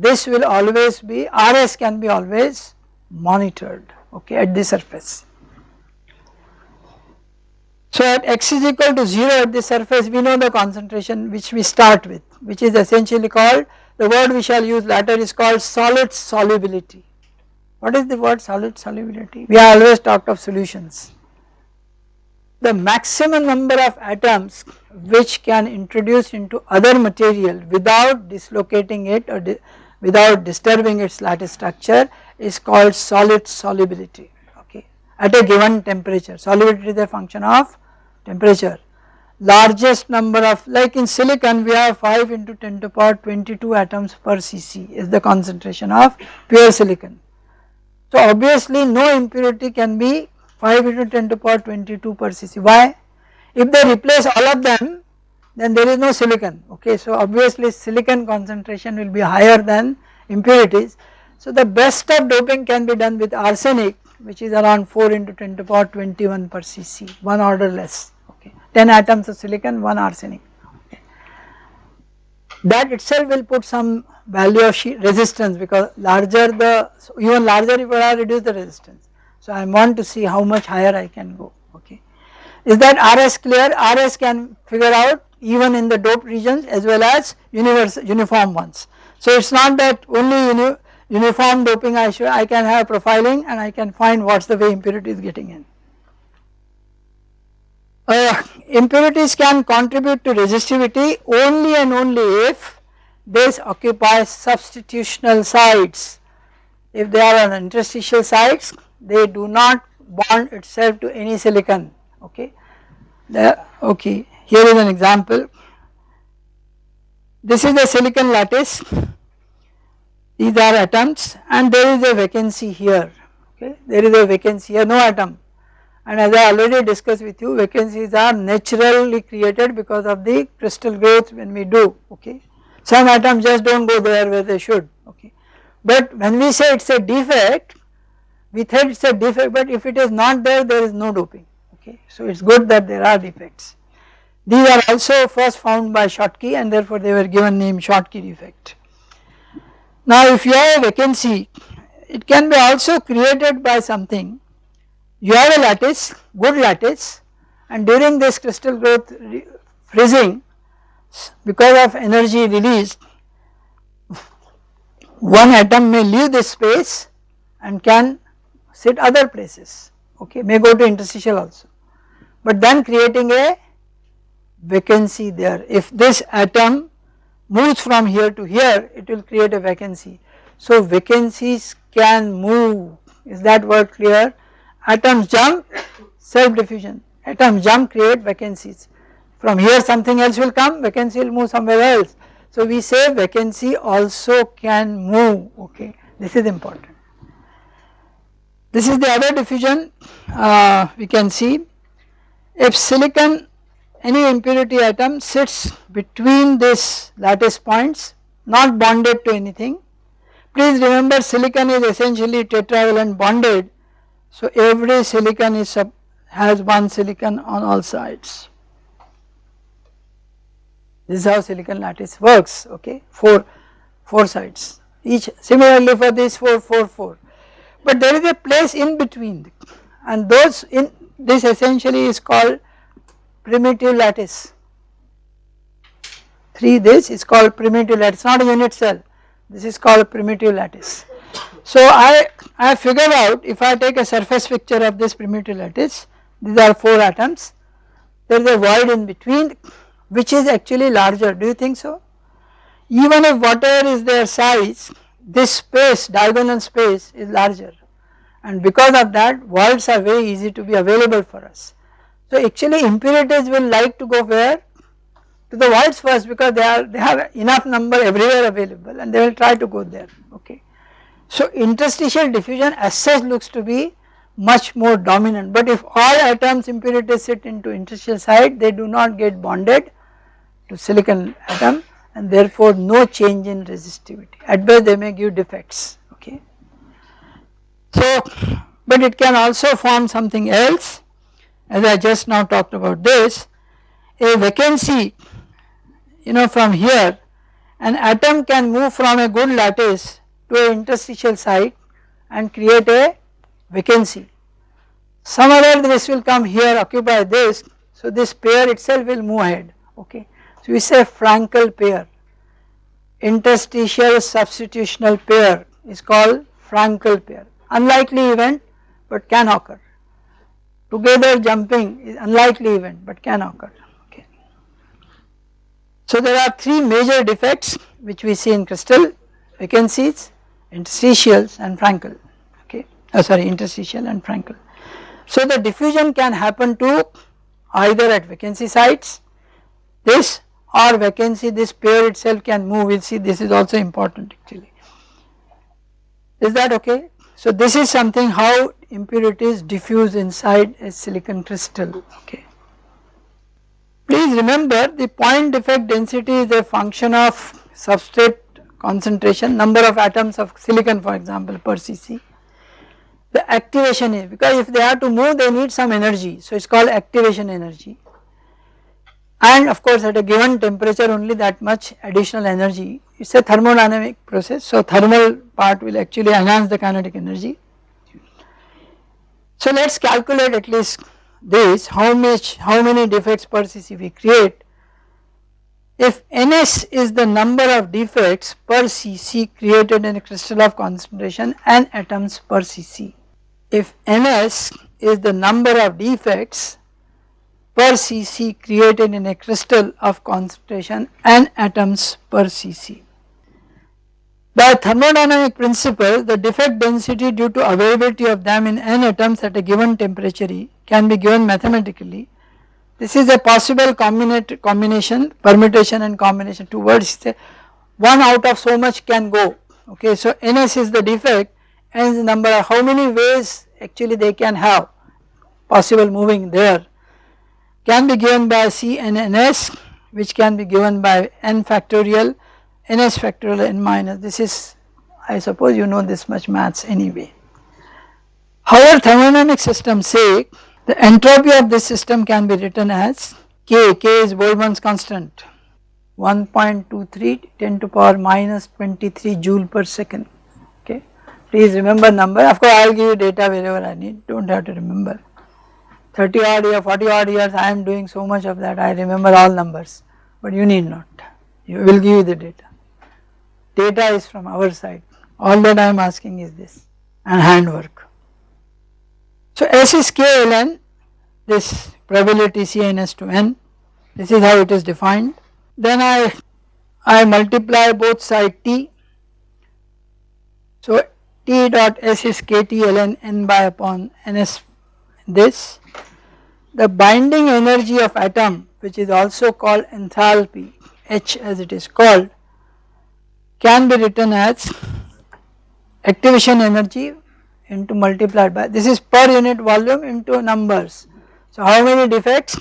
this will always be RS can be always monitored okay at the surface. So at x is equal to 0 at the surface we know the concentration which we start with which is essentially called the word we shall use later is called solid solubility. What is the word solid solubility? We have always talked of solutions. The maximum number of atoms which can introduce into other material without dislocating it or without disturbing its lattice structure is called solid solubility okay at a given temperature. Solubility is a function of temperature largest number of like in silicon we have 5 into 10 to the power 22 atoms per cc is the concentration of pure silicon. So obviously no impurity can be 5 into 10 to the power 22 per cc why? If they replace all of them then there is no silicon okay so obviously silicon concentration will be higher than impurities. So the best of doping can be done with arsenic which is around 4 into 10 to the power 21 per cc one order less okay 10 atoms of silicon 1 arsenic that itself will put some value of resistance because larger the even larger if I reduce the resistance. So I want to see how much higher I can go okay. Is that RS clear? RS can figure out even in the doped regions as well as uniform ones. So it is not that only uni, uniform doping I should I can have profiling and I can find what is the way impurity is getting in uh, impurities can contribute to resistivity only and only if this occupies substitutional sites. If they are on interstitial sites they do not bond itself to any silicon okay. The, okay here is an example. This is the silicon lattice these are atoms and there is a vacancy here okay there is a vacancy here no atom and as I already discussed with you vacancies are naturally created because of the crystal growth when we do okay. Some atoms just do not go there where they should okay. But when we say it is a defect we think it is a defect but if it is not there there is no doping okay. So it is good that there are defects. These are also first found by Schottky and therefore they were given name Schottky defect. Now if you have a vacancy it can be also created by something you have a lattice good lattice and during this crystal growth freezing because of energy released one atom may leave this space and can sit other places okay may go to interstitial also but then creating a vacancy there. If this atom moves from here to here it will create a vacancy. So vacancies can move is that word clear? Atoms jump self diffusion atoms jump create vacancies from here something else will come vacancy will move somewhere else. So we say vacancy also can move okay this is important. This is the other diffusion uh, we can see if silicon any impurity atom sits between this lattice points not bonded to anything. Please remember silicon is essentially tetravalent bonded. So every silicon is has one silicon on all sides. This is how silicon lattice works okay? 4 4 sides. Each similarly for this 4 4 4 but there is a place in between. And those in this essentially is called primitive lattice 3 this is called primitive lattice not a unit cell this is called primitive lattice. So I, I figured out if I take a surface picture of this primitive lattice these are 4 atoms there is a void in between which is actually larger do you think so? Even if whatever is their size this space diagonal space is larger and because of that voids are very easy to be available for us. So actually impurities will like to go where? To the voids first because they are they have enough number everywhere available and they will try to go there. Okay. So interstitial diffusion as such looks to be much more dominant. But if all atoms impurities sit into interstitial site they do not get bonded to silicon atom and therefore no change in resistivity. At best they may give defects. Okay. So but it can also form something else as I just now talked about this a vacancy you know from here an atom can move from a good lattice to an interstitial site and create a vacancy. Some other this will come here occupy this so this pair itself will move ahead okay. So we say Frenkel pair interstitial substitutional pair is called Frenkel pair unlikely event but can occur together jumping is unlikely event but can occur okay. So there are three major defects which we see in crystal vacancies, interstitials and Frenkel okay oh sorry interstitial and Frenkel. So the diffusion can happen to either at vacancy sites this or vacancy this pair itself can move we will see this is also important actually. Is that okay? So this is something how impurities diffuse inside a silicon crystal okay. Please remember the point defect density is a function of substrate concentration number of atoms of silicon for example per cc. The activation is because if they have to move they need some energy so it is called activation energy and of course at a given temperature only that much additional energy. It is a thermodynamic process so thermal part will actually enhance the kinetic energy. So let us calculate at least this how much how many defects per cc we create. If ns is the number of defects per cc created in a crystal of concentration and atoms per cc. If ns is the number of defects per cc created in a crystal of concentration n atoms per cc. By thermodynamic principle the defect density due to availability of them in n atoms at a given temperature can be given mathematically. This is a possible combination permutation and combination two words say one out of so much can go okay. So ns is the defect n is the number how many ways actually they can have possible moving there can be given by C and NS which can be given by n factorial ns factorial n minus this is I suppose you know this much maths anyway. However thermodynamic systems say the entropy of this system can be written as K, K is Boltzmann's constant. 1.23 10 to power minus 23 joule per second. Okay. Please remember number. Of course I will give you data wherever I need. Do not have to remember 30 odd years, 40 odd years I am doing so much of that I remember all numbers but you need not you will give you the data. Data is from our side all that I am asking is this and handwork. So S is k ln this probability Cns to n this is how it is defined. Then I, I multiply both side T. So T dot S is KT ln n by upon ns this. The binding energy of atom which is also called enthalpy H as it is called can be written as activation energy into multiplied by this is per unit volume into numbers. So how many defects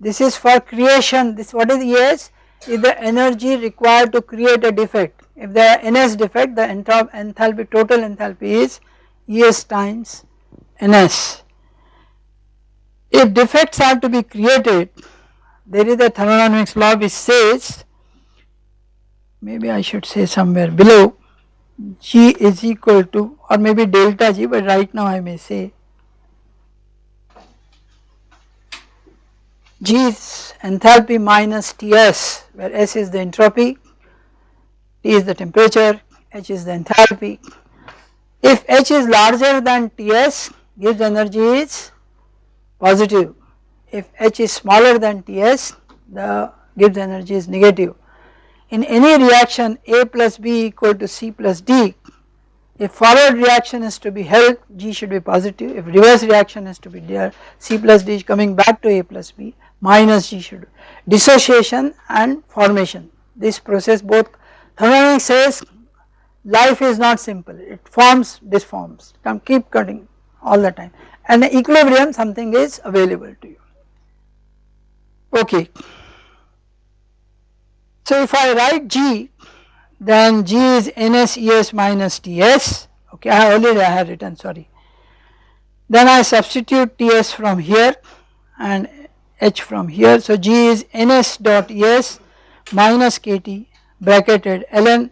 this is for creation this what is ES is the energy required to create a defect if there are NS defect the enthalpy total enthalpy is ES times NS. If defects are to be created there is a thermodynamics law which says maybe I should say somewhere below G is equal to or maybe delta G but right now I may say G is enthalpy minus Ts where S is the entropy, T is the temperature, H is the enthalpy. If H is larger than Ts Gibbs energy is positive, if H is smaller than Ts the Gibbs energy is negative. In any reaction A plus B equal to C plus D if forward reaction is to be held G should be positive. If reverse reaction is to be there C plus D is coming back to A plus B minus G should dissociation and formation. This process both thermodynamics says life is not simple. It forms disforms. Come keep cutting all the time and the equilibrium something is available to you. Okay. So if I write G then G is NS ES minus TS okay I already I have written sorry. Then I substitute TS from here and H from here. So G is Ns dot Es minus Kt bracketed ln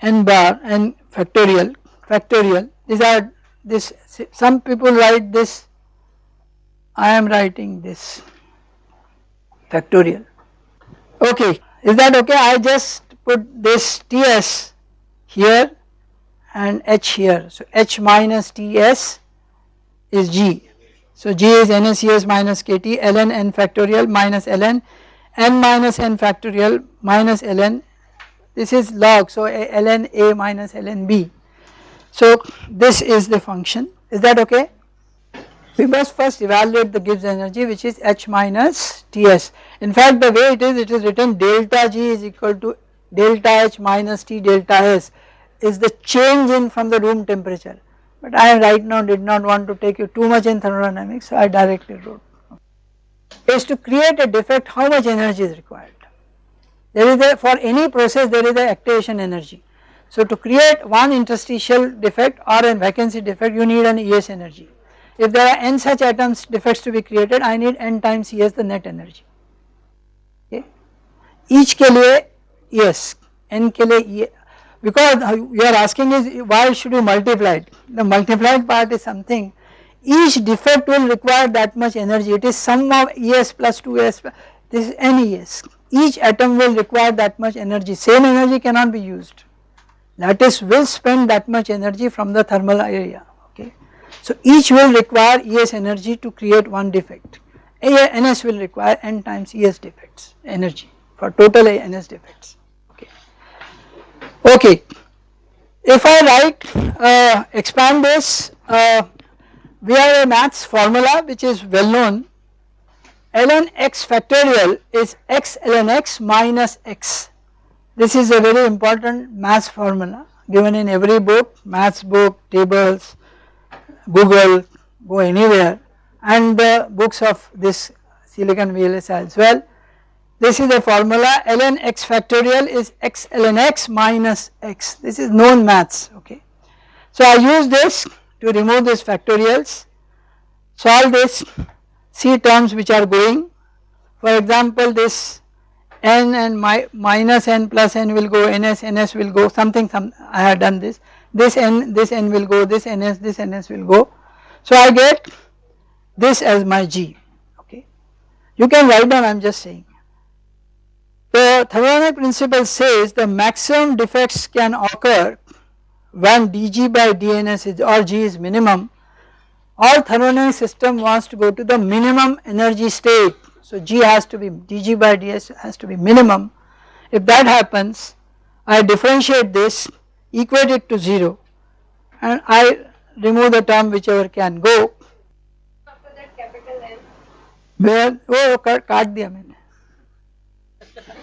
n bar n factorial. Factorial. These are this some people write this I am writing this factorial. Okay is that okay? I just put this Ts here and H here. So H minus Ts is G. So G is NaCS minus KT ln n factorial minus ln n minus n factorial minus ln this is log. So ln A minus ln B. So this is the function is that okay? We must first evaluate the Gibbs energy which is H minus Ts. In fact the way it is it is written delta G is equal to delta H minus T delta S is the change in from the room temperature but I right now did not want to take you too much in thermodynamics so I directly wrote is to create a defect how much energy is required. There is a for any process there is a activation energy. So to create one interstitial defect or a vacancy defect you need an ES energy. If there are n such atoms defects to be created I need n times ES the net energy okay. Each के लिए yes n के लिए because you are asking is why should you multiply it the multiplied part is something each defect will require that much energy it is sum of ES plus 2S this is NES each atom will require that much energy same energy cannot be used lattice will spend that much energy from the thermal area okay. So each will require ES energy to create one defect NS will require n times ES defects energy for total NS defects. Okay, if I write uh, expand this uh, we have a maths formula which is well known ln x factorial is x ln x minus x this is a very important maths formula given in every book maths book tables google go anywhere and the books of this silicon VLSI as well. This is the formula ln x factorial is x ln x minus x. This is known maths okay. So I use this to remove these factorials solve this c terms which are going. For example this n and my minus n plus n will go ns ns will go something some I have done this. This n this n will go this ns this ns will go. So I get this as my g okay. You can write down I am just saying. The thermodynamic principle says the maximum defects can occur when dg by dns is or g is minimum. All thermodynamic system wants to go to the minimum energy state. So G has to be dG by ds has to be minimum. If that happens I differentiate this equate it to 0 and I remove the term whichever can go. After that capital N. Where वो काट दिया मैंने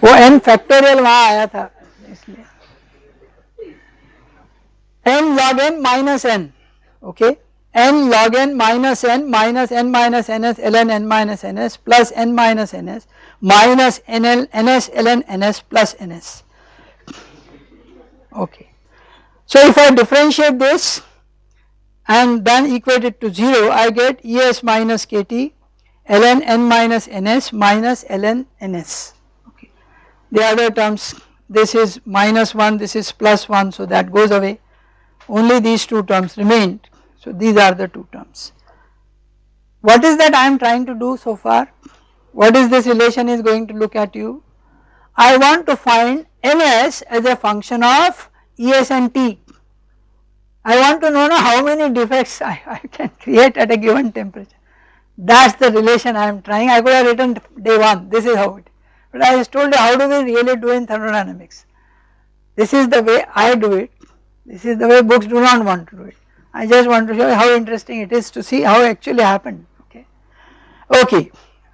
वो n factorial वहाँ आया था इसलिए n log n minus n okay n log n minus n minus n minus ns ln n minus ns plus n minus ns minus nl ns ln ns plus ns okay. So if I differentiate this and then equate it to 0 I get Es minus kT ln n minus ns minus ln ns okay. The other terms this is minus 1 this is plus 1 so that goes away only these two terms remained so these are the two terms. What is that I am trying to do so far? What is this relation is going to look at you? I want to find Ns as a function of Es and T. I want to know how many defects I, I can create at a given temperature. That is the relation I am trying. I could have written day 1, this is how it, but I just told you how do we really do in thermodynamics. This is the way I do it, this is the way books do not want to do it. I just want to show you how interesting it is to see how actually happened okay. Okay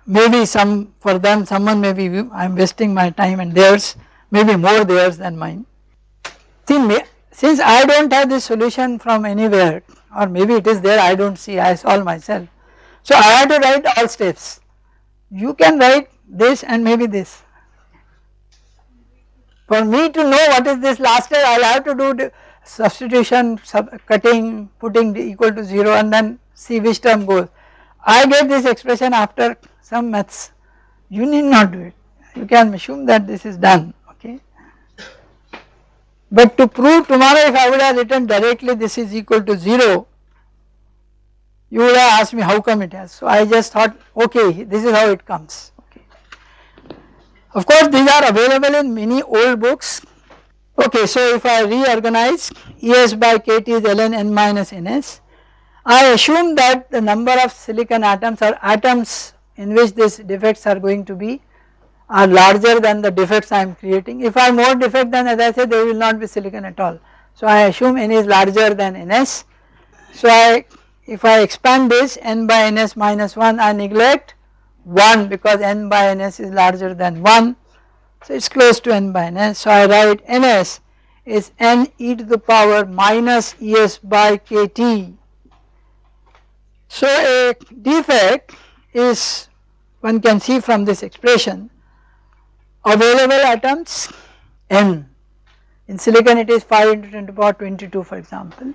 maybe some for them someone may be I am wasting my time and theirs maybe more theirs than mine. See since I do not have this solution from anywhere or maybe it is there I do not see I solve myself. So I have to write all steps you can write this and maybe this. For me to know what is this last step I will have to do substitution, sub cutting, putting equal to 0 and then see which term goes. I get this expression after some maths, you need not do it, you can assume that this is done okay. But to prove tomorrow if I would have written directly this is equal to 0, you would have asked me how come it has. So I just thought okay this is how it comes okay. Of course these are available in many old books Okay, so if I reorganize Es by kT is ln n minus ns, I assume that the number of silicon atoms or atoms in which these defects are going to be are larger than the defects I am creating. If I have more defect then as I said there will not be silicon at all. So I assume n is larger than ns. So I if I expand this n by ns minus 1 I neglect 1 because n by ns is larger than 1 so it is close to n by ns. Eh? So I write ns is n e to the power minus es by kt. So a defect is one can see from this expression available atoms n in silicon it is 5 into 10 to the power 22 for example.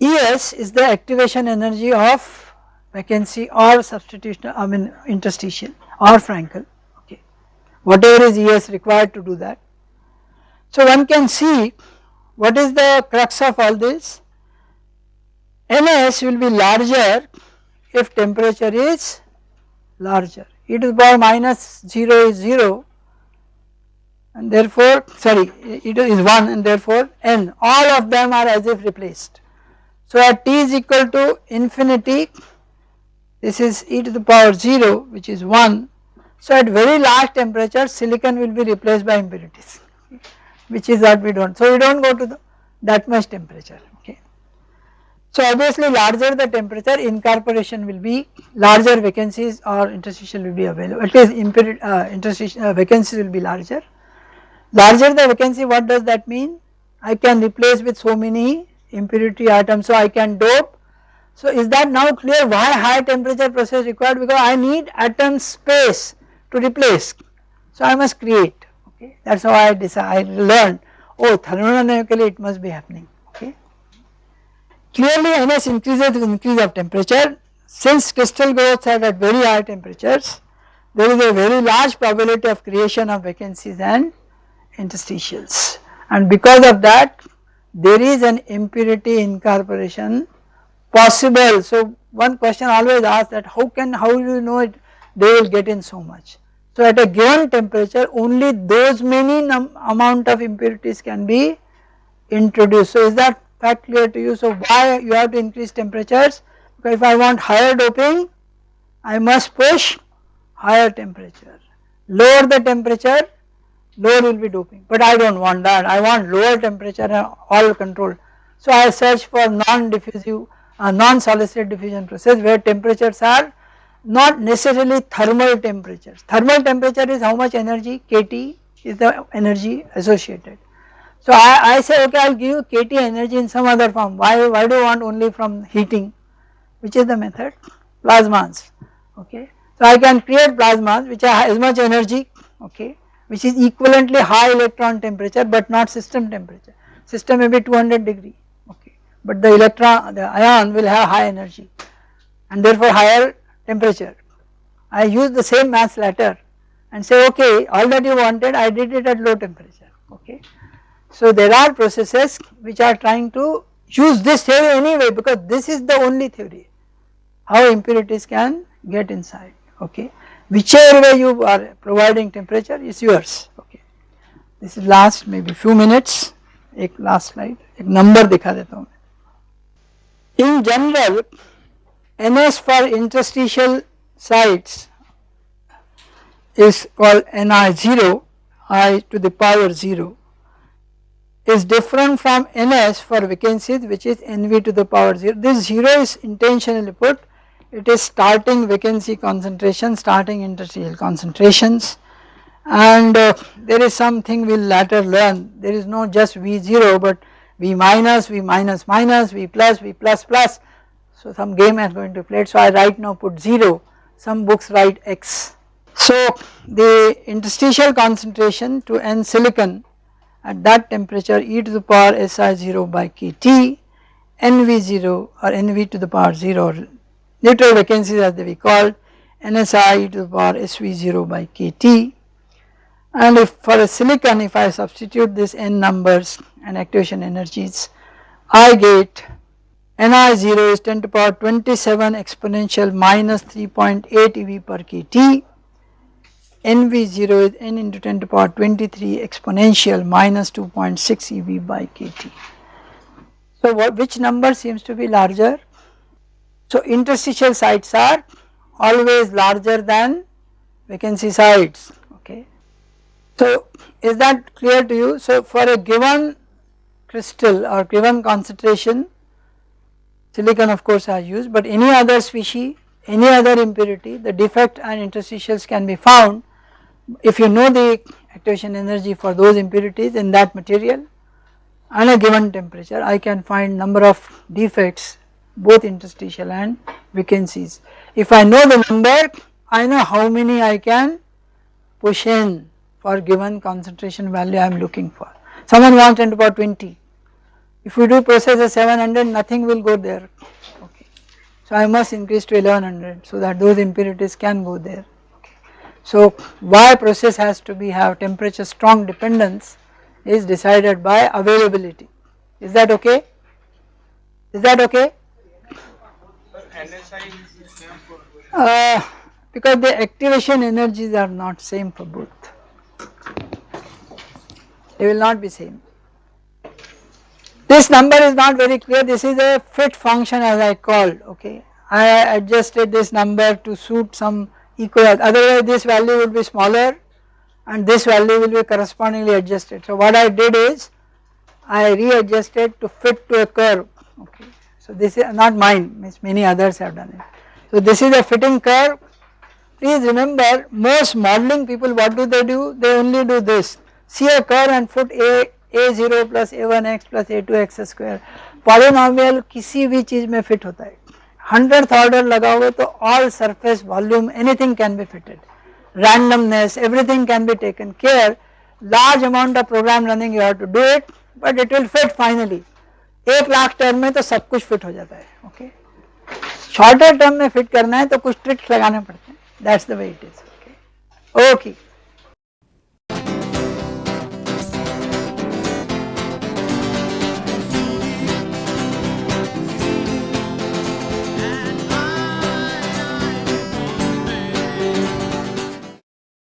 Es is the activation energy of vacancy or substitution I mean interstitial or Frenkel whatever is ES required to do that. So one can see what is the crux of all this NS will be larger if temperature is larger e to the power minus 0 is 0 and therefore sorry it is 1 and therefore n all of them are as if replaced. So at t is equal to infinity this is e to the power 0 which is 1 so at very large temperature silicon will be replaced by impurities which is what we do not. So we do not go to the, that much temperature okay. So obviously larger the temperature incorporation will be larger vacancies or interstitial will be available at least impurity uh, interstitial uh, vacancies will be larger. Larger the vacancy what does that mean? I can replace with so many impurity atoms so I can dope so is that now clear why high temperature process required because I need atom space to replace. So I must create okay that is how I decide I learned oh thermodynamically it must be happening okay. Clearly NS increases with increase of temperature since crystal growths are at very high temperatures there is a very large probability of creation of vacancies and interstitials and because of that there is an impurity incorporation possible. So one question always asked that how can how do you know it they will get in so much. So at a given temperature only those many amount of impurities can be introduced. So is that fact clear to you? So why you have to increase temperatures? Because if I want higher doping I must push higher temperature. Lower the temperature, lower will be doping, but I do not want that, I want lower temperature and all control. So I search for non-diffusive, uh, non-solicited diffusion process where temperatures are not necessarily thermal temperatures. Thermal temperature is how much energy, kT is the energy associated. So I, I say okay I will give you kT energy in some other form, why, why do you want only from heating, which is the method, plasmas, okay. So I can create plasmas which have as much energy okay which is equivalently high electron temperature but not system temperature. System may be 200 degree okay but the electron the ion will have high energy and therefore higher temperature. I use the same mass ladder and say okay all that you wanted I did it at low temperature okay. So there are processes which are trying to use this theory anyway because this is the only theory how impurities can get inside okay whichever way you are providing temperature is yours okay this is last maybe few minutes एक last slide एक number दिखा देता हूँ in general ns for interstitial sites is called ni0 i to the power 0 is different from ns for vacancies which is nv to the power 0 this 0 is intentionally put. It is starting vacancy concentration, starting interstitial concentrations. And uh, there is something we will later learn. There is no just V0 but V minus, V minus minus, V plus, V plus plus so some game is going to play. It so I right now put 0 some books write X. So the interstitial concentration to N silicon at that temperature e to the power Si0 by kT NV0 or NV to the power 0 neutral vacancies as they be called NSI to the power SV0 by KT. And if for a silicon if I substitute this n numbers and activation energies I get Ni0 is 10 to the power 27 exponential minus 3.8 eV per kT NV0 is n into 10 to the power 23 exponential minus 2.6 eV by kT. So what, which number seems to be larger so interstitial sites are always larger than vacancy sites okay. So is that clear to you? So for a given crystal or given concentration silicon of course are used but any other species any other impurity the defect and interstitials can be found if you know the activation energy for those impurities in that material and a given temperature I can find number of defects both interstitial and vacancies. If I know the number, I know how many I can push in for given concentration value I am looking for. Someone wants 10 to power 20. If we do process at 700, nothing will go there. Okay. So I must increase to 1100 so that those impurities can go there. So why process has to be have temperature strong dependence is decided by availability. Is that okay? Is that okay? Uh, because the activation energies are not same for both. They will not be same. This number is not very clear, this is a fit function as I called, okay. I adjusted this number to suit some equal, otherwise this value will be smaller and this value will be correspondingly adjusted. So what I did is, I readjusted to fit to a curve, okay. So this is not mine, many others have done it. So this is a fitting curve. Please remember most modeling people what do they do? They only do this. See a curve and put a A zero plus A one X plus A two X square polynomial किसी भी चीज़ में fit होता है। Hundred order लगाओगे तो all surface volume anything can be fitted randomness everything can be taken care large amount of program running you have to do it but it will fit finally एक lakh term में तो सब कुछ fit हो जाता है ओके शॉर्टर टर्म में fit करना है तो कुछ ट्रिक्स लगाने पड़ते हैं। That's the way it is okay okay